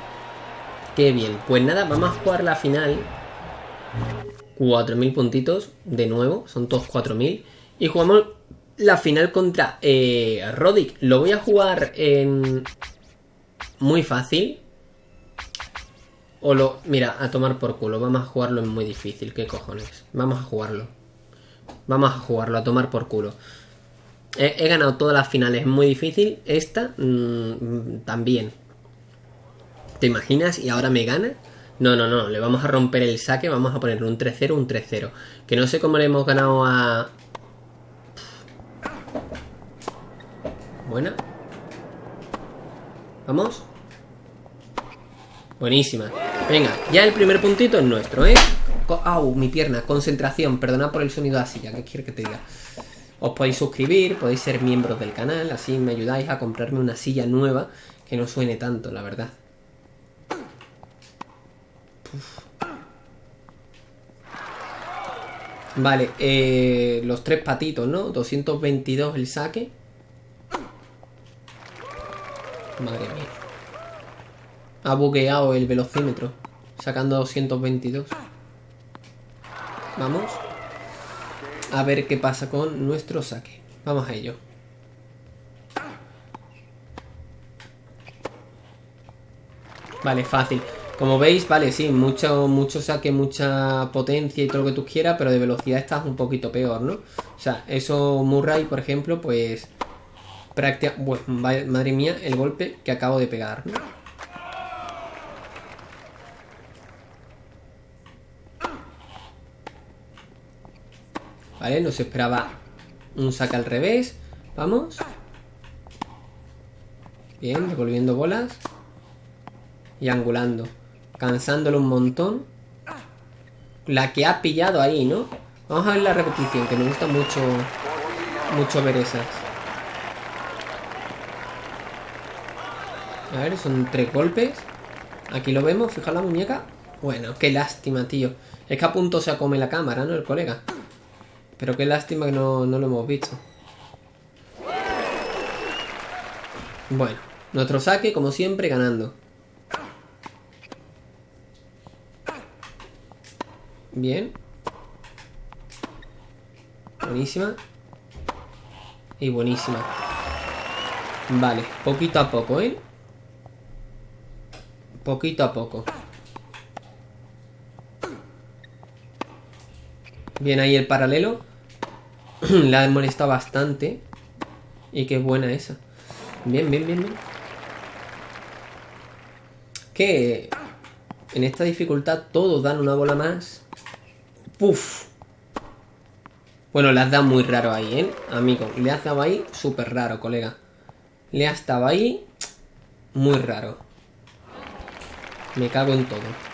Qué bien. Pues nada, vamos a jugar la final. 4.000 puntitos de nuevo. Son todos 4.000. Y jugamos la final contra eh, Rodic. Lo voy a jugar en... Muy fácil. O lo... Mira, a tomar por culo. Vamos a jugarlo en muy difícil. ¿Qué cojones? Vamos a jugarlo. Vamos a jugarlo, a tomar por culo. He, ganado todas las finales muy difícil. Esta mmm, también. ¿Te imaginas? Y ahora me gana. No, no, no. Le vamos a romper el saque. Vamos a ponerle un 3-0, un 3-0. Que no sé cómo le hemos ganado a... Buena. Vamos. Buenísima. Venga, ya el primer puntito es nuestro, ¿eh? Au, mi pierna. Concentración. Perdona por el sonido de la silla. ¿Qué quiere que te diga? Os podéis suscribir, podéis ser miembros del canal, así me ayudáis a comprarme una silla nueva que no suene tanto, la verdad. Vale, eh, los tres patitos, ¿no? 222 el saque. Madre mía. Ha bugueado el velocímetro, sacando 222. Vamos a ver qué pasa con nuestro saque. Vamos a ello. Vale, fácil. Como veis, vale, sí, mucho, mucho saque, mucha potencia y todo lo que tú quieras, pero de velocidad estás un poquito peor, ¿no? O sea, eso Murray, por ejemplo, pues... Práctica... Bueno, madre mía, el golpe que acabo de pegar. Vale, no se esperaba un saque al revés. Vamos. Bien, devolviendo bolas. Y angulando. Cansándolo un montón. La que ha pillado ahí, ¿no? Vamos a ver la repetición, que me gusta mucho, mucho ver esas. A ver, son tres golpes. Aquí lo vemos, fija la muñeca. Bueno, qué lástima, tío. Es que a punto se come la cámara, ¿no? El colega. Pero qué lástima que no, no lo hemos visto. Bueno, nuestro saque, como siempre, ganando. Bien. Buenísima. Y buenísima. Vale, poquito a poco, ¿eh? Poquito a poco. Bien ahí el paralelo. La ha molestado bastante. Y qué buena esa. Bien, bien, bien, bien. Que en esta dificultad todos dan una bola más. Puf. Bueno, le has dado muy raro ahí, ¿eh? Amigo, le has dado ahí súper raro, colega. Le has dado ahí muy raro. Me cago en todo.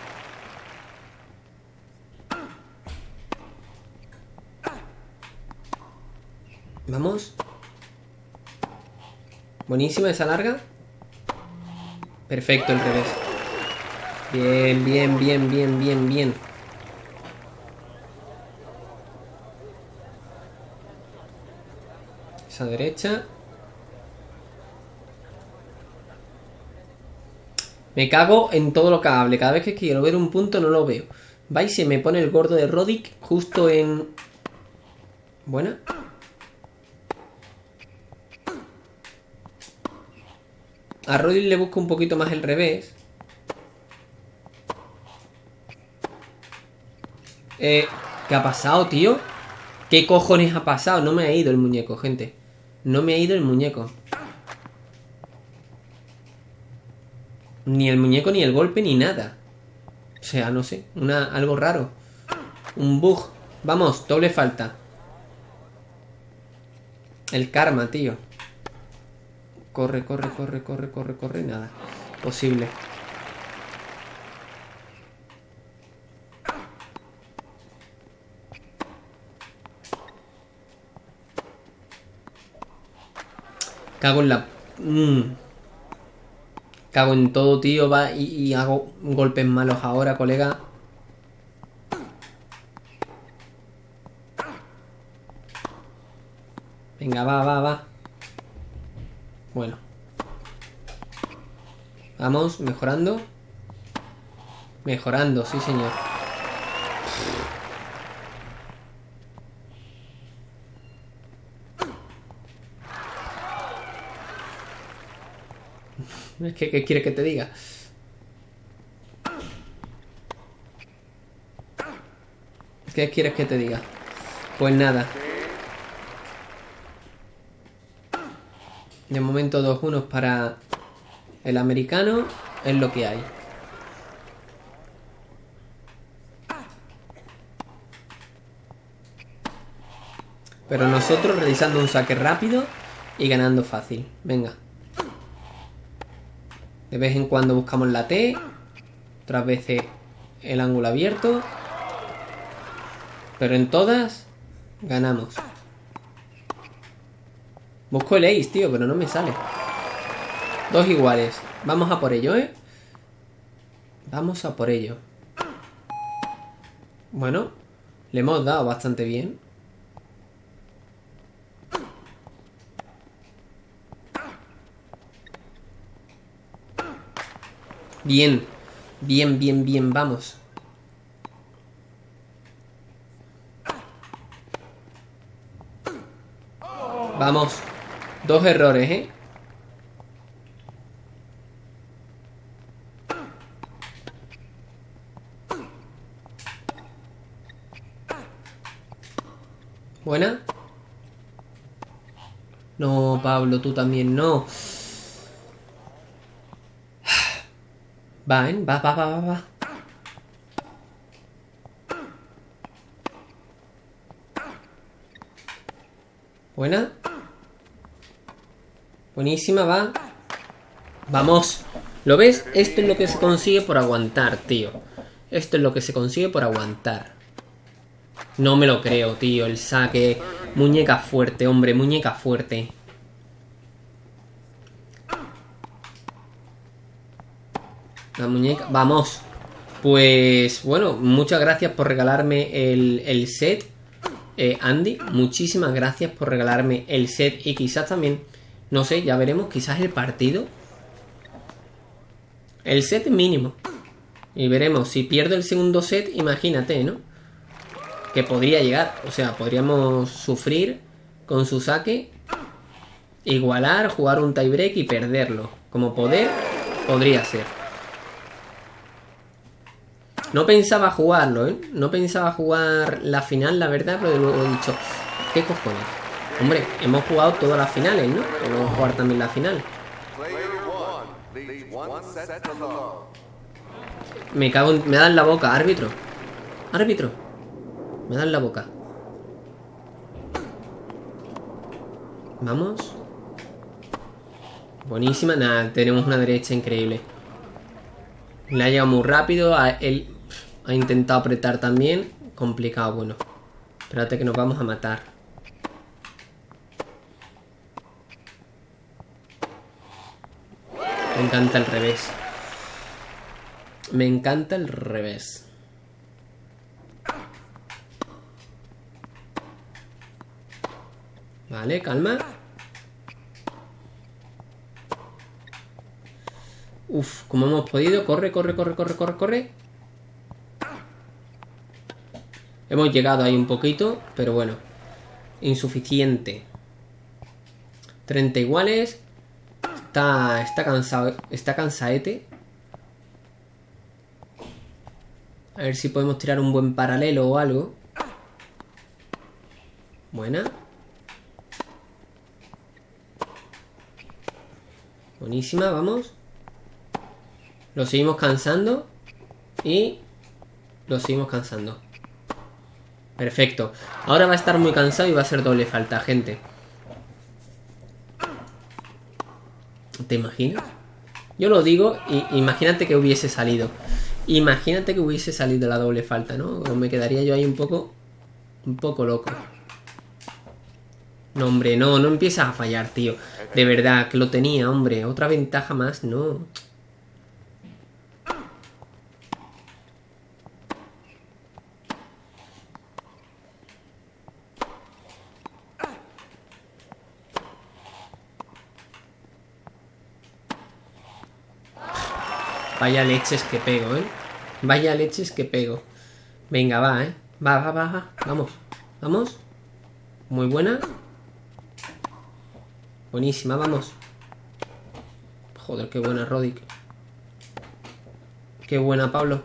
Vamos. Buenísima esa larga. Perfecto el revés. Bien, bien, bien, bien, bien, bien. Esa derecha. Me cago en todo lo que hable. Cada vez que quiero ver un punto no lo veo. Va y se me pone el gordo de Rodic justo en... Buena. A Rodic le busco un poquito más el revés. Eh, ¿Qué ha pasado, tío? ¿Qué cojones ha pasado? No me ha ido el muñeco, gente. No me ha ido el muñeco. Ni el muñeco, ni el golpe, ni nada. O sea, no sé. Una, algo raro. Un bug. Vamos, doble falta. El karma, tío. Corre, corre, corre, corre, corre, corre. Nada. Posible. Cago en la... Mm. Cago en todo, tío. Va y, hago golpes malos ahora, colega. Venga, va, va, va. Bueno. Vamos, mejorando. Mejorando, sí señor. ¿Qué, ¿Qué quieres que te diga? ¿Qué quieres que te diga? Pues nada. De momento dos unos para el americano. Es lo que hay. Pero nosotros realizando un saque rápido y ganando fácil. Venga. De vez en cuando buscamos la T. Otras veces el ángulo abierto. Pero en todas ganamos. Busco el ace, tío, pero no me sale. Dos iguales. Vamos a por ello, ¿eh? Vamos a por ello. Bueno, le hemos dado bastante bien. Bien. Bien, bien, bien, vamos. Vamos. Dos errores, ¿eh? Buena. No, Pablo, tú también no. Va, ¿eh? Va, va, va, va, va. Buena. Buenísima, va. Vamos. ¿Lo ves? Esto es lo que se consigue por aguantar, tío. Esto es lo que se consigue por aguantar. No me lo creo, tío. El saque. Muñeca fuerte, hombre. Muñeca fuerte. La muñeca... Vamos. Pues bueno, muchas gracias por regalarme el, set. Eh, Andy, muchísimas gracias por regalarme el set. Y quizás también, no sé, ya veremos, quizás el partido. El set mínimo. Y veremos, si pierdo el segundo set, imagínate, ¿no? Que podría llegar. O sea, podríamos sufrir con su saque, igualar, jugar un tiebreak y perderlo. Como poder, podría ser. No pensaba jugarlo, ¿eh? No pensaba jugar la final, la verdad, pero luego he dicho, ¿qué cojones? Hombre, hemos jugado todas las finales, ¿no? Vamos a jugar también la final. Me cago en... Me dan la boca, árbitro. Árbitro. Me dan la boca. Vamos. Buenísima. Nada, tenemos una derecha increíble. Le ha llegado muy rápido. Él ha intentado apretar también. Complicado, bueno. Espérate que nos vamos a matar. Me encanta el revés. Me encanta el revés. Vale, calma. Uf, como hemos podido. Corre, corre, corre, corre, corre, corre. Hemos llegado ahí un poquito, pero bueno. Insuficiente. 30 iguales. Está, está cansado. Está cansaete. A ver si podemos tirar un buen paralelo o algo. Buena. Buenísima, vamos. Lo seguimos cansando. Y lo seguimos cansando. Perfecto. Ahora va a estar muy cansado y va a ser doble falta, gente. ¿Te imaginas? Yo lo digo y imagínate que hubiese salido. Imagínate que hubiese salido la doble falta, ¿no? me quedaría yo ahí un poco... Un poco loco. No, hombre, no, no empiezas a fallar, tío. De verdad, que lo tenía, hombre. Otra ventaja más, no. Vaya leches que pego, ¿eh? Vaya leches que pego. Venga, va, ¿eh? Va, va, va, va. Vamos. Vamos. Muy buena. Buenísima, vamos. Joder, qué buena, Rodic. Qué buena, Pablo.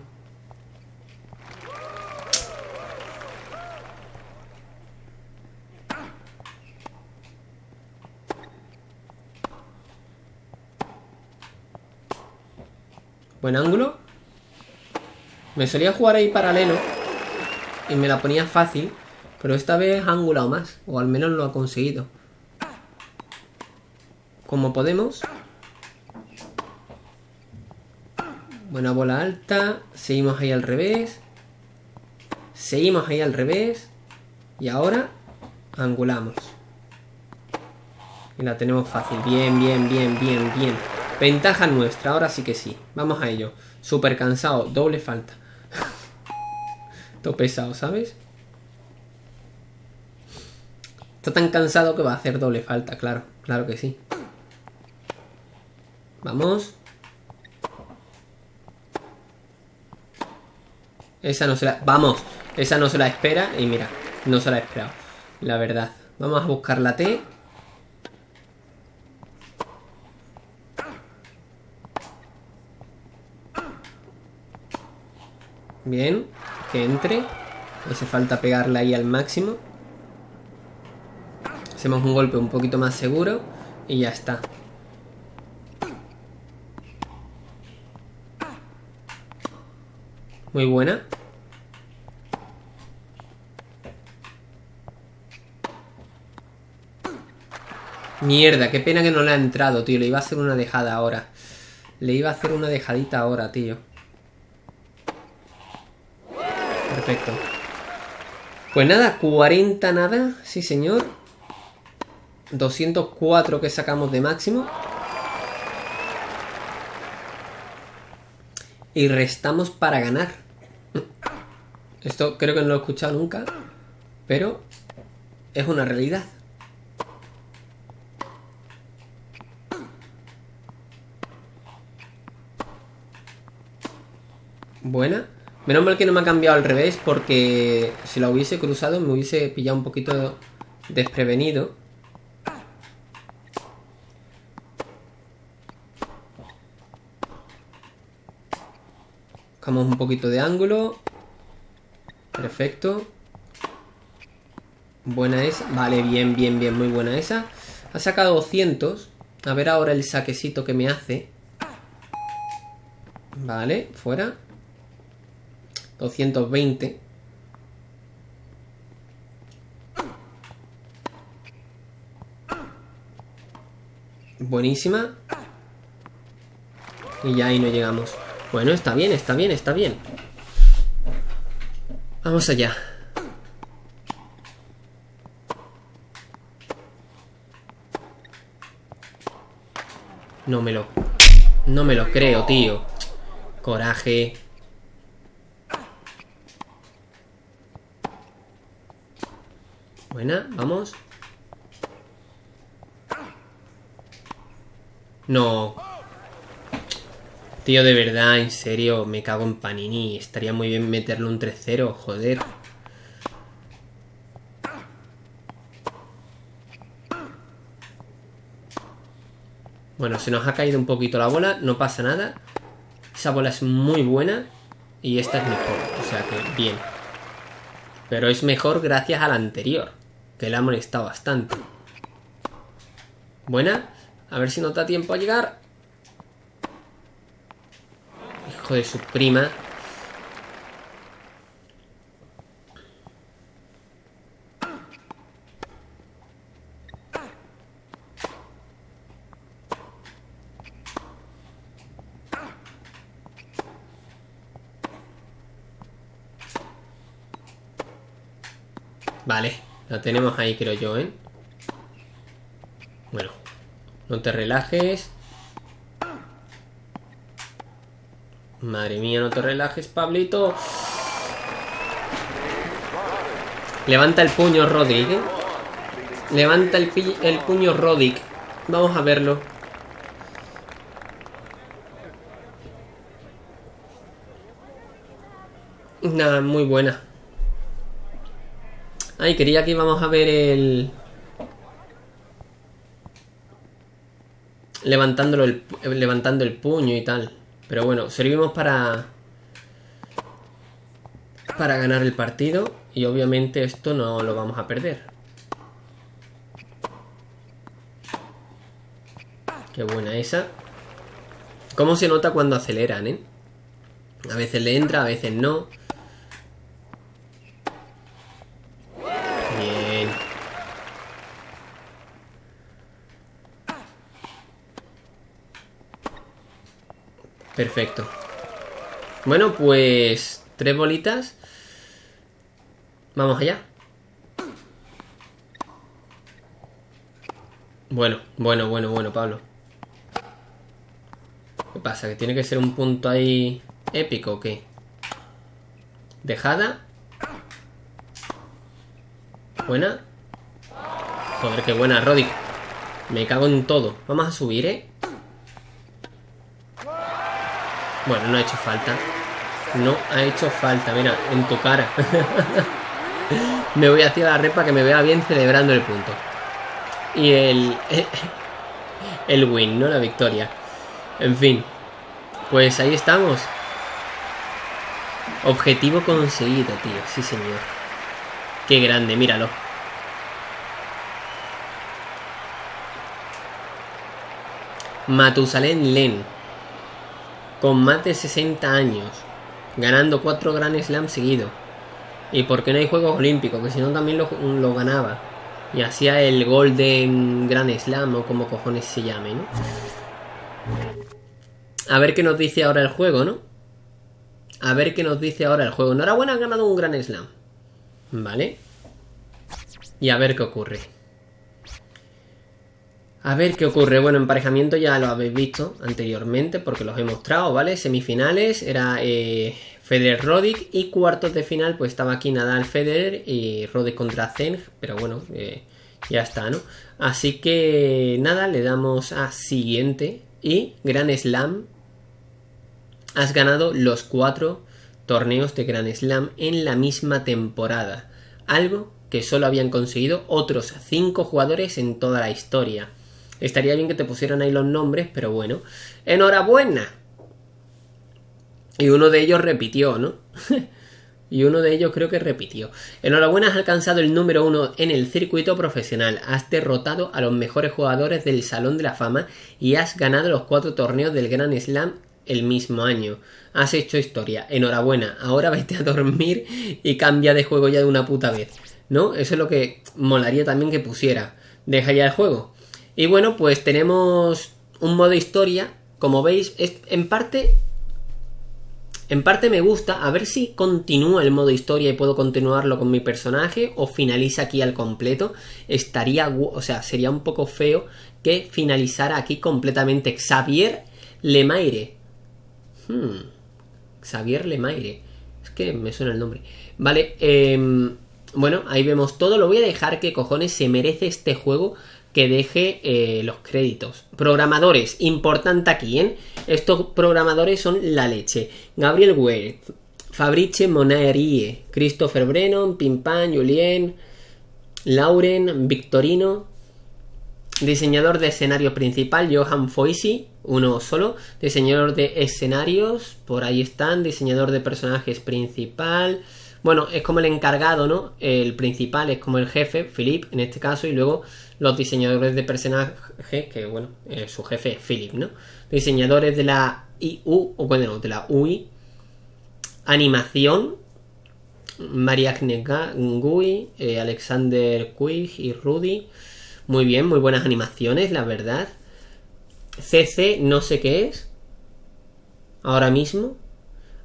Buen ángulo. Me solía jugar ahí paralelo. Y me la ponía fácil. Pero esta vez ha angulado más. O al menos lo ha conseguido. Como podemos. Buena bola alta. Seguimos ahí al revés. Seguimos ahí al revés. Y ahora angulamos. Y la tenemos fácil. Bien, bien, bien, bien, bien. Ventaja nuestra, ahora sí que sí. Vamos a ello. Súper cansado, doble falta. Todo pesado, ¿sabes? Está tan cansado que va a hacer doble falta, claro. Claro que sí. Vamos. Esa no se la... Vamos. Esa no se la espera. Y mira, no se la ha esperado. La verdad. Vamos a buscar la T. Bien, que entre. hace falta pegarla ahí al máximo. Hacemos un golpe un poquito más seguro y ya está. Muy buena. Mierda, qué pena que no le ha entrado, tío. Le iba a hacer una dejada ahora. Le iba a hacer una dejadita ahora, tío. Perfecto. Pues nada, 40 nada, sí señor. 204 que sacamos de máximo. Y restamos para ganar. Esto creo que no lo he escuchado nunca, pero es una realidad. Buena. Menos mal que no me ha cambiado al revés porque si la hubiese cruzado me hubiese pillado un poquito desprevenido. Buscamos un poquito de ángulo. Perfecto. Buena esa. Vale, bien, bien, bien, muy buena esa. Ha sacado 200. A ver ahora el saquecito que me hace. Vale, fuera. 220. Buenísima. Y ya ahí no llegamos. Bueno, está bien, está bien, está bien. Vamos allá. No me lo... No me lo creo, tío. Coraje. Buena, vamos. No. Tío, de verdad, en serio, me cago en Panini. Estaría muy bien meterle un 3-0, joder. Bueno, se nos ha caído un poquito la bola, no pasa nada. Esa bola es muy buena y esta es mejor, o sea que bien. Pero es mejor gracias a la anterior, que le ha molestado bastante. Buena, a ver si nos da tiempo a llegar. De su prima. Vale, la tenemos ahí creo yo, ¿eh? Bueno, no te relajes. Madre mía, no te relajes, Pablito. Levanta el puño, Rodrick. Levanta el, el puño, Roddick. Vamos a verlo. Nada, muy buena. Ay, quería que íbamos a ver el... Levantándolo el, levantando el puño y tal. Pero bueno, servimos para... Para ganar el partido. Y obviamente esto no lo vamos a perder. Qué buena esa. ¿Cómo se nota cuando aceleran, eh? A veces le entra, a veces no. Perfecto. Bueno, pues... Tres bolitas. Vamos allá. Bueno, bueno, bueno, bueno, Pablo. ¿Qué pasa? ¿Que tiene que ser un punto ahí épico o qué? Dejada. Buena. Joder, qué buena, Roddy. Me cago en todo. Vamos a subir, ¿eh? Bueno, no ha hecho falta. No ha hecho falta, mira, en tu cara. me voy hacia la repa que me vea bien celebrando el punto. Y el... El win, ¿no? La victoria. En fin. Pues ahí estamos. Objetivo conseguido, tío. Sí, señor. Qué grande, míralo. Matusalén Len con más de 60 años, ganando 4 Grand Slam seguidos. Y porque no hay Juegos Olímpicos, que si no también lo, ganaba. Y hacía el Golden Grand Slam o como cojones se llame, ¿no? A ver qué nos dice ahora el juego, ¿no? A ver qué nos dice ahora el juego. Enhorabuena, ha ganado un Grand Slam. Vale. y a ver qué ocurre. A ver qué ocurre. Bueno, emparejamiento ya lo habéis visto anteriormente porque los he mostrado, ¿vale? Semifinales era eh, Federer Rodic y cuartos de final pues estaba aquí Nadal Federer y Rodic contra Zeng, pero bueno, eh, ya está, ¿no? Así que nada, le damos a siguiente y Gran Slam. Has ganado los cuatro torneos de Gran Slam en la misma temporada, algo que solo habían conseguido otros cinco jugadores en toda la historia. Estaría bien que te pusieran ahí los nombres, pero bueno. ¡Enhorabuena! Y uno de ellos repitió, ¿no? y uno de ellos creo que repitió. Enhorabuena, has alcanzado el número uno en el circuito profesional. Has derrotado a los mejores jugadores del Salón de la Fama y has ganado los cuatro torneos del Grand Slam el mismo año. Has hecho historia. Enhorabuena. Ahora vete a dormir y cambia de juego ya de una puta vez. ¿No? Eso es lo que molaría también que pusiera. Deja ya el juego. Y bueno, pues tenemos un modo historia. Como veis, es, en parte. En parte me gusta. A ver si continúa el modo historia y puedo continuarlo con mi personaje. O finaliza aquí al completo. Estaría. O sea, sería un poco feo que finalizara aquí completamente. Xavier Lemaire. Hmm. Xavier Lemaire. Es que me suena el nombre. Vale. Em, bueno, ahí vemos todo. Lo voy a dejar que cojones se merece este juego que deje eh, los créditos. Programadores, importante aquí, ¿eh? Estos programadores son la leche. Gabriel Ware, Fabrice Monaerie, Christopher Brennan, Pimpan, Julien, Lauren, Victorino, diseñador de escenario principal, Johan Foisi, uno solo, diseñador de escenarios, por ahí están, diseñador de personajes principal, bueno, es como el encargado, ¿no? El principal es como el jefe, Philip, en este caso, y luego los diseñadores de personajes, que bueno, eh, su jefe es Philip, ¿no? Diseñadores de la IU, o bueno, de la UI, animación, María Ngui, eh, Alexander Quig y Rudy. Muy bien, muy buenas animaciones, la verdad. CC, no sé qué es. Ahora mismo.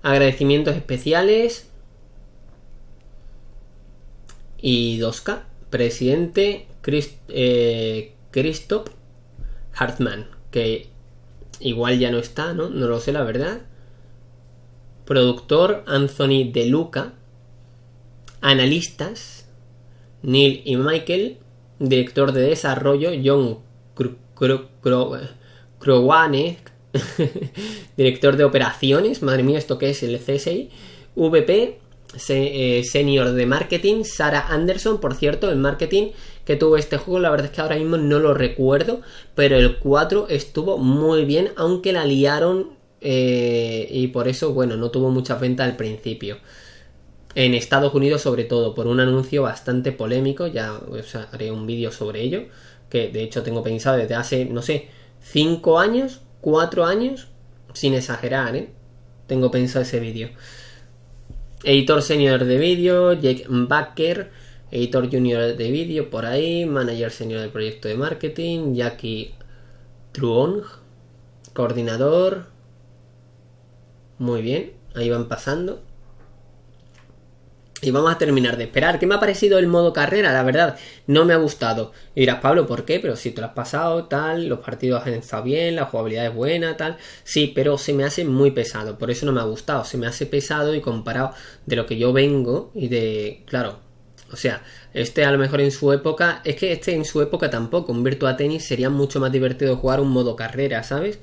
Agradecimientos especiales y 2K, presidente Eh, Christoph Hartmann, que igual ya no está, ¿no? No lo sé, la verdad. Productor Anthony De Luca. Analistas Neil y Michael. Director de desarrollo John Crowane. Director de operaciones. Madre mía, ¿esto qué es? El CSI. VP eh, senior de marketing, Sara Anderson, por cierto, el marketing que tuvo este juego, la verdad es que ahora mismo no lo recuerdo, pero el 4 estuvo muy bien, aunque la liaron eh, y por eso, bueno, no tuvo mucha venta al principio. En Estados Unidos, sobre todo, por un anuncio bastante polémico, ya haré un vídeo sobre ello, que de hecho tengo pensado desde hace, no sé, 5 años, 4 años, sin exagerar, ¿eh? Tengo pensado ese vídeo. Editor senior de vídeo, Jake Baker. Editor junior de vídeo, por ahí. Manager senior del proyecto de marketing, Jackie Truong. Coordinador. Muy bien, ahí van pasando. Y vamos a terminar de esperar. ¿Qué me ha parecido el modo carrera? La verdad, no me ha gustado. Y dirás, Pablo, ¿por qué? Pero si te lo has pasado, tal, los partidos han estado bien, la jugabilidad es buena, tal. Sí, pero se me hace muy pesado. Por eso no me ha gustado. Se me hace pesado y comparado de lo que yo vengo y de. Claro. O sea, este a lo mejor en su época. Es que este en su época tampoco. Un Virtua Tennis sería mucho más divertido jugar un modo carrera, ¿sabes?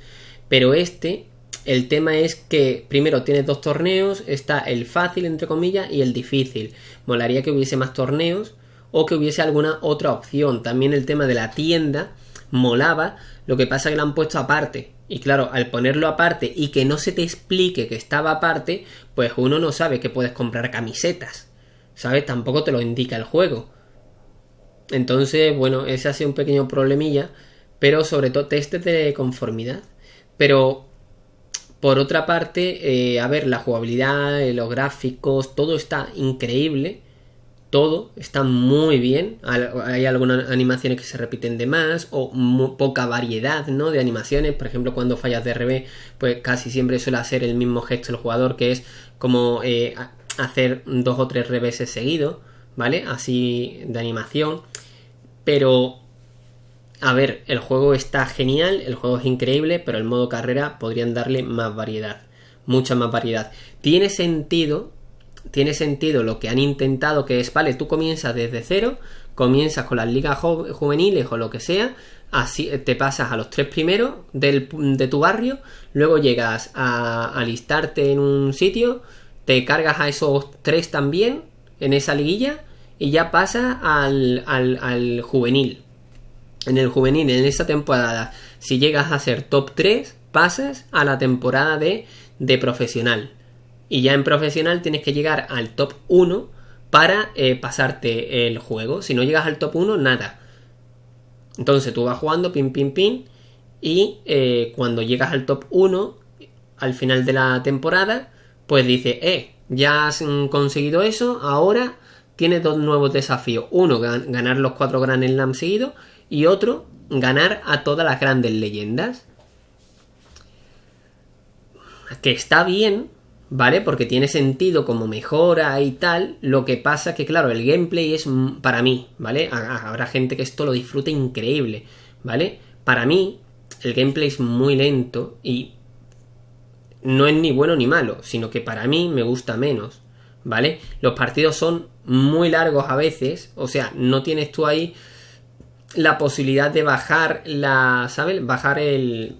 Pero este el tema es que primero tienes dos torneos, está el fácil entre comillas y el difícil. Molaría que hubiese más torneos o que hubiese alguna otra opción. También el tema de la tienda molaba, lo que pasa es que lo han puesto aparte. Y claro, al ponerlo aparte y que no se te explique que estaba aparte, pues uno no sabe que puedes comprar camisetas. ¿Sabes? Tampoco te lo indica el juego. Entonces, bueno, ese ha sido un pequeño problemilla. Pero sobre todo test de conformidad. Pero por otra parte, eh, a ver, la jugabilidad, eh, los gráficos, todo está increíble. Todo está muy bien. Hay algunas animaciones que se repiten de más o poca variedad ¿no? de animaciones. Por ejemplo, cuando fallas de RB, pues casi siempre suele hacer el mismo gesto el jugador, que es como eh, hacer dos o tres reveses seguidos. ¿vale? Así de animación. Pero, a ver, el juego está genial, el juego es increíble, pero el modo carrera podrían darle más variedad, mucha más variedad. Tiene sentido, tiene sentido lo que han intentado, que es, vale, tú comienzas desde cero, comienzas con las ligas juveniles o lo que sea, así te pasas a los tres primeros de tu barrio, luego llegas a alistarte en un sitio, te cargas a esos tres también en esa liguilla y ya pasa al, al, juvenil. En el juvenil, en esa temporada, si llegas a ser top 3, pasas a la temporada de, de profesional. Y ya en profesional tienes que llegar al top 1 para eh, pasarte el juego. Si no llegas al top 1, nada. Entonces tú vas jugando, pin, pin, pin. Y eh, cuando llegas al top 1, al final de la temporada, pues dice, eh, ya has conseguido eso, ahora tiene dos nuevos desafíos. Uno, ganar los cuatro Grand Slam seguidos y otro, ganar a todas las grandes leyendas. Que está bien, ¿vale? Porque tiene sentido como mejora y tal. Lo que pasa que, claro, el gameplay es para mí, ¿vale? Habrá gente que esto lo disfrute increíble, ¿vale? Para mí, el gameplay es muy lento y no es ni bueno ni malo, sino que para mí me gusta menos. ¿vale? Los partidos son muy largos a veces, o sea, no tienes tú ahí la posibilidad de bajar la, ¿sabes? Bajar el,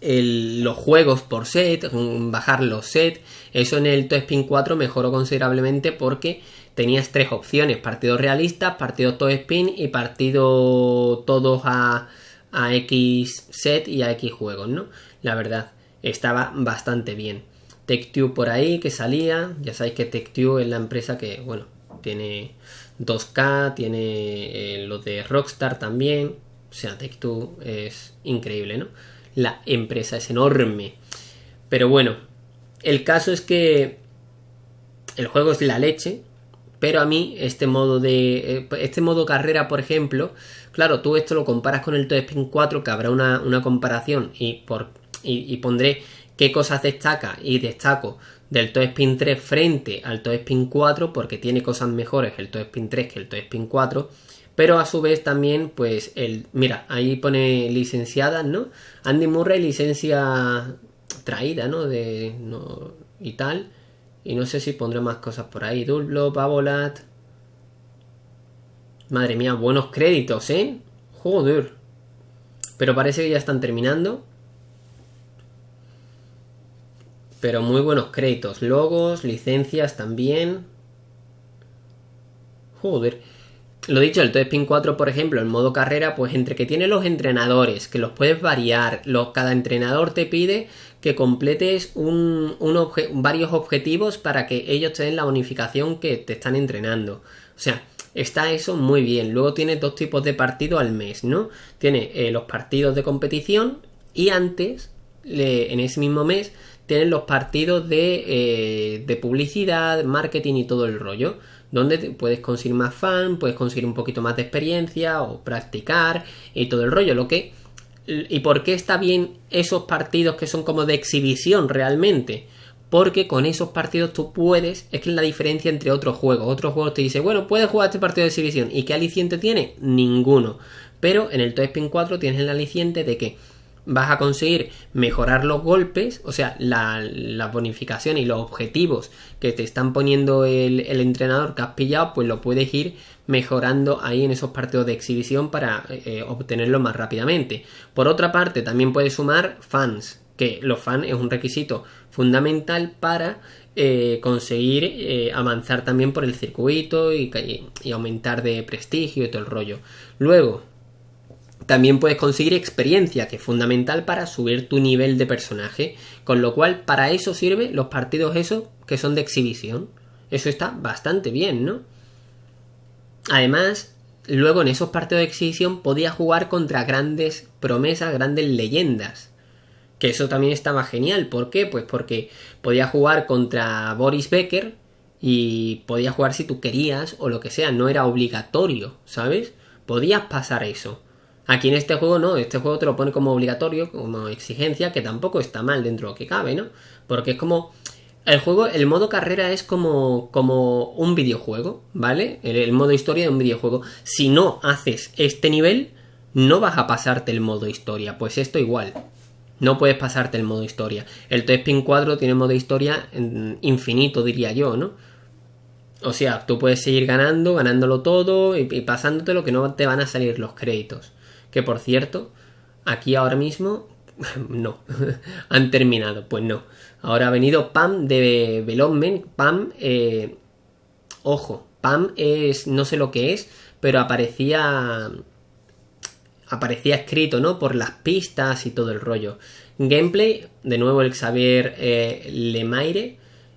los juegos por set, bajar los sets. Eso en el Spin 4 mejoró considerablemente porque tenías tres opciones: partidos realistas, partidos Spin y partido todos a, a X set y a X juegos, ¿no? La verdad, estaba bastante bien. TechTube por ahí que salía. Ya sabéis que TechTube es la empresa que, bueno, tiene 2K, tiene eh, lo de Rockstar también. O sea, TechTube es increíble, ¿no? La empresa es enorme. Pero bueno, el caso es que el juego es la leche. Pero a mí este modo de... Eh, este modo carrera, por ejemplo, claro, tú esto lo comparas con el Toy Spin 4, que habrá una, comparación y, por, y pondré qué cosas destaca y destaco del Toe Spin 3 frente al Toe Spin 4 porque tiene cosas mejores el Toe Spin 3 que el Toe Spin 4 pero a su vez también pues el mira ahí pone licenciada no Andy Murray licencia traída no de no y tal y no sé si pondré más cosas por ahí Dulblo, Babolat. Madre mía buenos créditos eh joder. Pero parece que ya están terminando Pero muy buenos créditos. Logos, licencias también. Joder. Lo dicho, el Toy Spin 4, por ejemplo, en modo carrera, pues entre que tiene los entrenadores, que los puedes variar, los, cada entrenador te pide que completes un, varios objetivos para que ellos te den la bonificación que te están entrenando. O sea, está eso muy bien. Luego tiene dos tipos de partidos al mes, ¿no? Tiene eh, los partidos de competición y antes, en ese mismo mes, tienen los partidos de, eh, de publicidad, marketing y todo el rollo donde puedes conseguir más fan, puedes conseguir un poquito más de experiencia o practicar y todo el rollo. Lo que y por qué está bien esos partidos que son como de exhibición realmente. Porque con esos partidos tú puedes, es que es la diferencia entre otros juegos. Otros juegos te dicen, bueno, puedes jugar este partido de exhibición. ¿Y qué aliciente tiene? Ninguno. Pero en el Toy Spin 4 tienes el aliciente de que vas a conseguir mejorar los golpes, o sea, la, bonificación y los objetivos que te están poniendo el, entrenador que has pillado, pues lo puedes ir mejorando ahí en esos partidos de exhibición para eh, obtenerlo más rápidamente. Por otra parte, también puedes sumar fans, que los fans es un requisito fundamental para eh, conseguir eh, avanzar también por el circuito y, y aumentar de prestigio y todo el rollo. Luego, también puedes conseguir experiencia, que es fundamental para subir tu nivel de personaje. Con lo cual, para eso sirven los partidos esos que son de exhibición. Eso está bastante bien, ¿no? Además, luego en esos partidos de exhibición podías jugar contra grandes promesas, grandes leyendas. Que eso también estaba genial. ¿Por qué? Pues porque podías jugar contra Boris Becker y podías jugar si tú querías o lo que sea. No era obligatorio, ¿sabes? Podías pasar eso. Aquí en este juego no, este juego te lo pone como obligatorio, como exigencia, que tampoco está mal dentro de lo que cabe, ¿no? Porque es como El juego, el modo carrera es como, como un videojuego, ¿vale? El, modo historia de un videojuego. Si no haces este nivel, no vas a pasarte el modo historia. Pues esto igual. No puedes pasarte el modo historia. El T-Spin 4 tiene modo historia infinito, diría yo, ¿no? O sea, tú puedes seguir ganando, ganándolo todo y, y pasándote lo que no te van a salir los créditos. Que por cierto, aquí ahora mismo no, han terminado, pues no. Ahora ha venido Pam de Velopment, Pam, eh, ojo, Pam es, no sé lo que es, pero aparecía, aparecía escrito, ¿no? Por las pistas y todo el rollo. Gameplay, de nuevo el Xavier eh, Lemaire.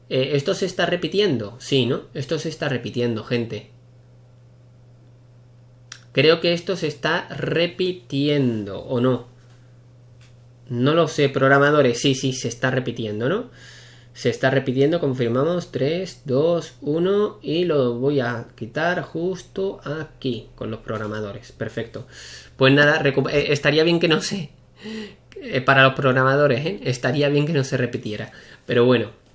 Eh, ¿Esto se está repitiendo? Sí, ¿no? Esto se está repitiendo, gente. Creo que esto se está repitiendo, ¿o no? No lo sé, programadores. Sí, sí, se está repitiendo, ¿no? Se está repitiendo, confirmamos. 3, 2, 1 y lo voy a quitar justo aquí con los programadores. Perfecto. Pues nada, eh, estaría bien que no se... Eh, para los programadores, ¿eh? Estaría bien que no se repitiera. Pero bueno.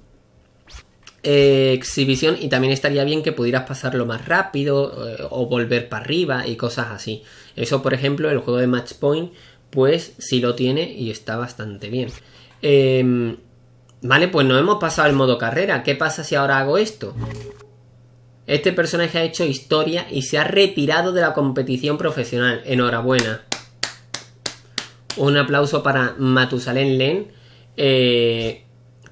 Exhibición y también estaría bien que pudieras pasarlo más rápido o volver para arriba y cosas así. Eso, por ejemplo, el juego de Match Point pues sí lo tiene y está bastante bien. Em, vale, pues no hemos pasado el modo carrera. ¿Qué pasa si ahora hago esto? Este personaje ha hecho historia y se ha retirado de la competición profesional. Enhorabuena. Un aplauso para Matusalén Len, eh,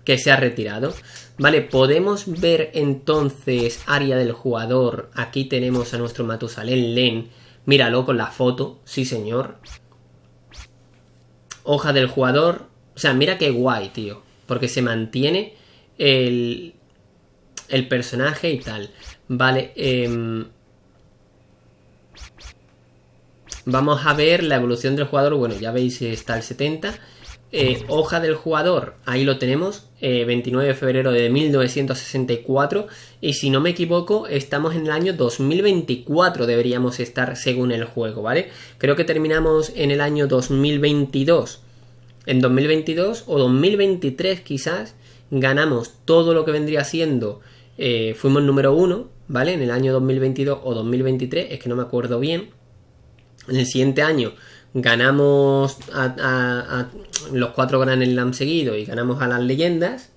que se ha retirado. Vale, podemos ver entonces área del jugador. Aquí tenemos a nuestro Matusalén Len. Míralo con la foto, sí señor hoja del jugador. O sea, mira qué guay, tío. Porque se mantiene el, el personaje y tal. Vale. Em, vamos a ver la evolución del jugador. Bueno, ya veis, está el 70. Eh, hoja del jugador, ahí lo tenemos, 29 eh, de febrero de 1964 y si no me equivoco estamos en el año 2024 deberíamos estar según el juego, ¿vale? Creo que terminamos en el año 2022, en 2022 o 2023 quizás ganamos todo lo que vendría siendo, eh, fuimos número uno, ¿vale? En el año 2022 o 2023, es que no me acuerdo bien, en el siguiente año ganamos a, los cuatro Grand Slam seguidos y ganamos a las leyendas.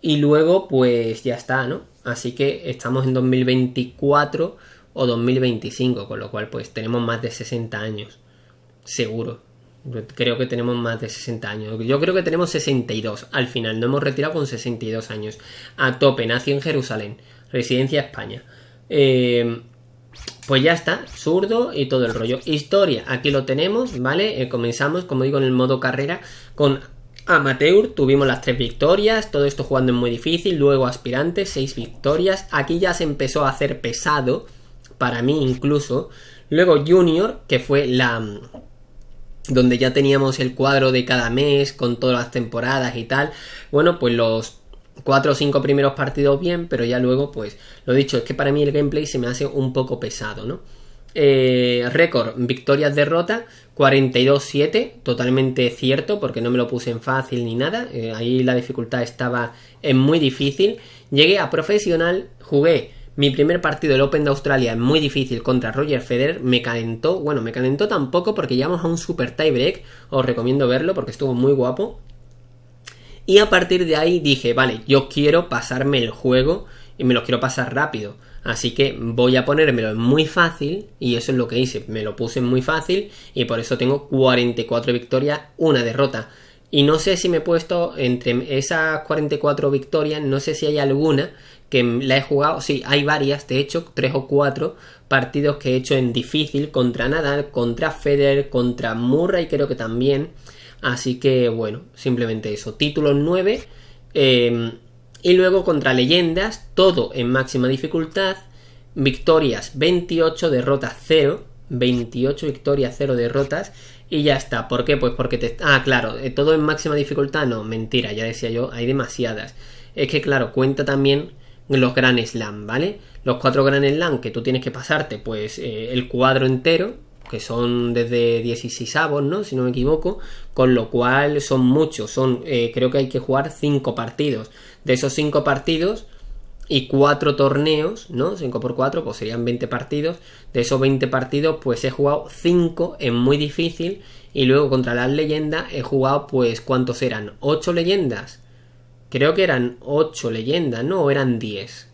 Y luego, pues ya está, ¿no? Así que estamos en 2024 o 2025, con lo cual, pues tenemos más de 60 años. Seguro. Creo que tenemos más de 60 años. Yo creo que tenemos 62 al final. No hemos retirado con 62 años. A tope, nació en Jerusalén. Residencia España. Eh, pues ya está, zurdo y todo el rollo. Historia, aquí lo tenemos, ¿vale? Eh, comenzamos, como digo, en el modo carrera con Amateur, tuvimos las tres victorias, todo esto jugando en muy difícil, luego aspirante, seis victorias. Aquí ya se empezó a hacer pesado, para mí incluso. Luego Junior, que fue la donde ya teníamos el cuadro de cada mes con todas las temporadas y tal. Bueno, pues los cuatro o cinco primeros partidos bien, pero ya luego, pues, lo dicho, es que para mí el gameplay se me hace un poco pesado, ¿no? Eh, récord, victorias, derrota, 42-7, totalmente cierto, porque no me lo puse en fácil ni nada, eh, ahí la dificultad estaba en muy difícil. Llegué a profesional, jugué mi primer partido del Open de Australia muy difícil contra Roger Federer, me calentó, bueno, me calentó tampoco porque llegamos a un super tiebreak, os recomiendo verlo porque estuvo muy guapo. Y a partir de ahí dije, vale, yo quiero pasarme el juego y me lo quiero pasar rápido. Así que voy a ponérmelo en muy fácil y eso es lo que hice. Me lo puse en muy fácil y por eso tengo 44 victorias, una derrota. Y no sé si me he puesto entre esas 44 victorias, no sé si hay alguna que la he jugado. Sí, hay varias, de hecho, tres o cuatro partidos que he hecho en difícil contra Nadal, contra Federer, contra Murray, creo que también. Así que bueno, simplemente eso. Título 9. Em, y luego contra leyendas, todo en máxima dificultad. Victorias 28, derrotas 0. 28 victorias, 0 derrotas. Y ya está. ¿Por qué? Pues porque te... Ah, claro, eh, todo en máxima dificultad. No, mentira, ya decía yo, hay demasiadas. Es que claro, cuenta también los Grand Slam, ¿vale? Los cuatro Grand Slam que tú tienes que pasarte, pues eh, el cuadro entero, que son desde 16 avos, ¿no? Si no me equivoco, con lo cual son muchos, son, eh, creo que hay que jugar 5 partidos. De esos 5 partidos y 4 torneos, ¿no? 5 por 4, pues serían 20 partidos. De esos 20 partidos, pues he jugado 5 en muy difícil. Y luego contra las leyendas he jugado, pues, ¿cuántos eran? ¿8 leyendas? Creo que eran 8 leyendas, ¿no? O eran 10.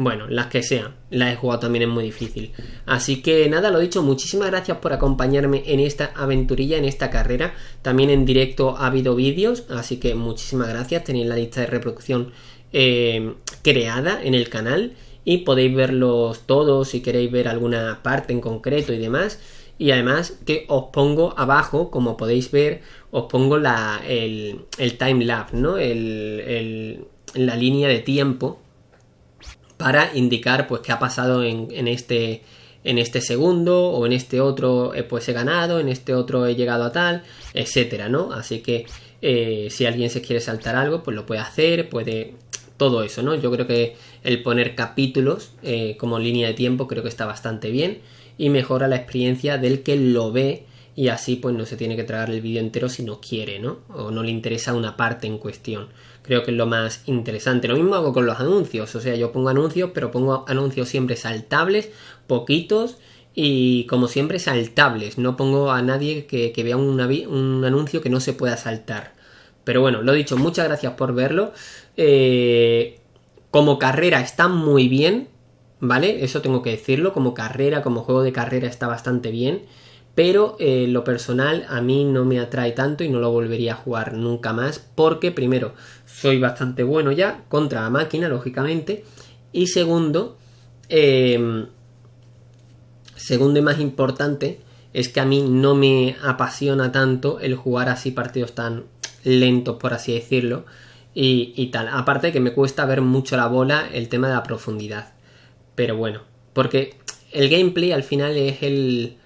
Bueno, las que sean, las he jugado también es muy difícil. Así que nada, lo dicho, muchísimas gracias por acompañarme en esta aventurilla, en esta carrera. También en directo ha habido vídeos, así que muchísimas gracias. Tenéis la lista de reproducción eh, creada en el canal y podéis verlos todos si queréis ver alguna parte en concreto y demás. Y además que os pongo abajo, como podéis ver, os pongo la, el, el time lapse, ¿no? El, la línea de tiempo para indicar pues qué ha pasado en, este en este segundo o en este otro eh, pues he ganado, en este otro he llegado a tal, etcétera, ¿no? Así que eh, si alguien se quiere saltar algo, pues lo puede hacer, puede todo eso, ¿no? Yo creo que el poner capítulos eh, como línea de tiempo creo que está bastante bien y mejora la experiencia del que lo ve y así pues no se tiene que tragar el vídeo entero si no quiere, ¿no? O no le interesa una parte en cuestión. Creo que es lo más interesante. Lo mismo hago con los anuncios, o sea, yo pongo anuncios, pero pongo anuncios siempre saltables, poquitos y como siempre saltables. No pongo a nadie que, vea un, un anuncio que no se pueda saltar. Pero bueno, lo dicho, muchas gracias por verlo. Eh, como carrera está muy bien, ¿vale? Eso tengo que decirlo. Como carrera, como juego de carrera está bastante bien pero eh, lo personal a mí no me atrae tanto y no lo volvería a jugar nunca más porque primero soy bastante bueno ya contra la máquina lógicamente. Y segundo em, segundo y más importante es que a mí no me apasiona tanto el jugar así partidos tan lentos por así decirlo y, tal. Aparte que me cuesta ver mucho la bola el tema de la profundidad. Pero bueno porque el gameplay al final es el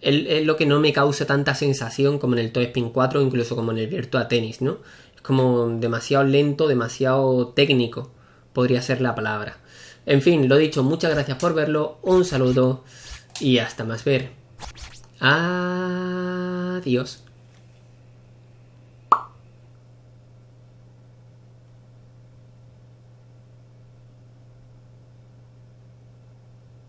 es lo que no me causa tanta sensación como en el Toy Spin 4 o incluso como en el Virtua Tennis, ¿no? Como demasiado lento, demasiado técnico, podría ser la palabra. En fin, lo dicho, muchas gracias por verlo, un saludo y hasta más ver. Adiós.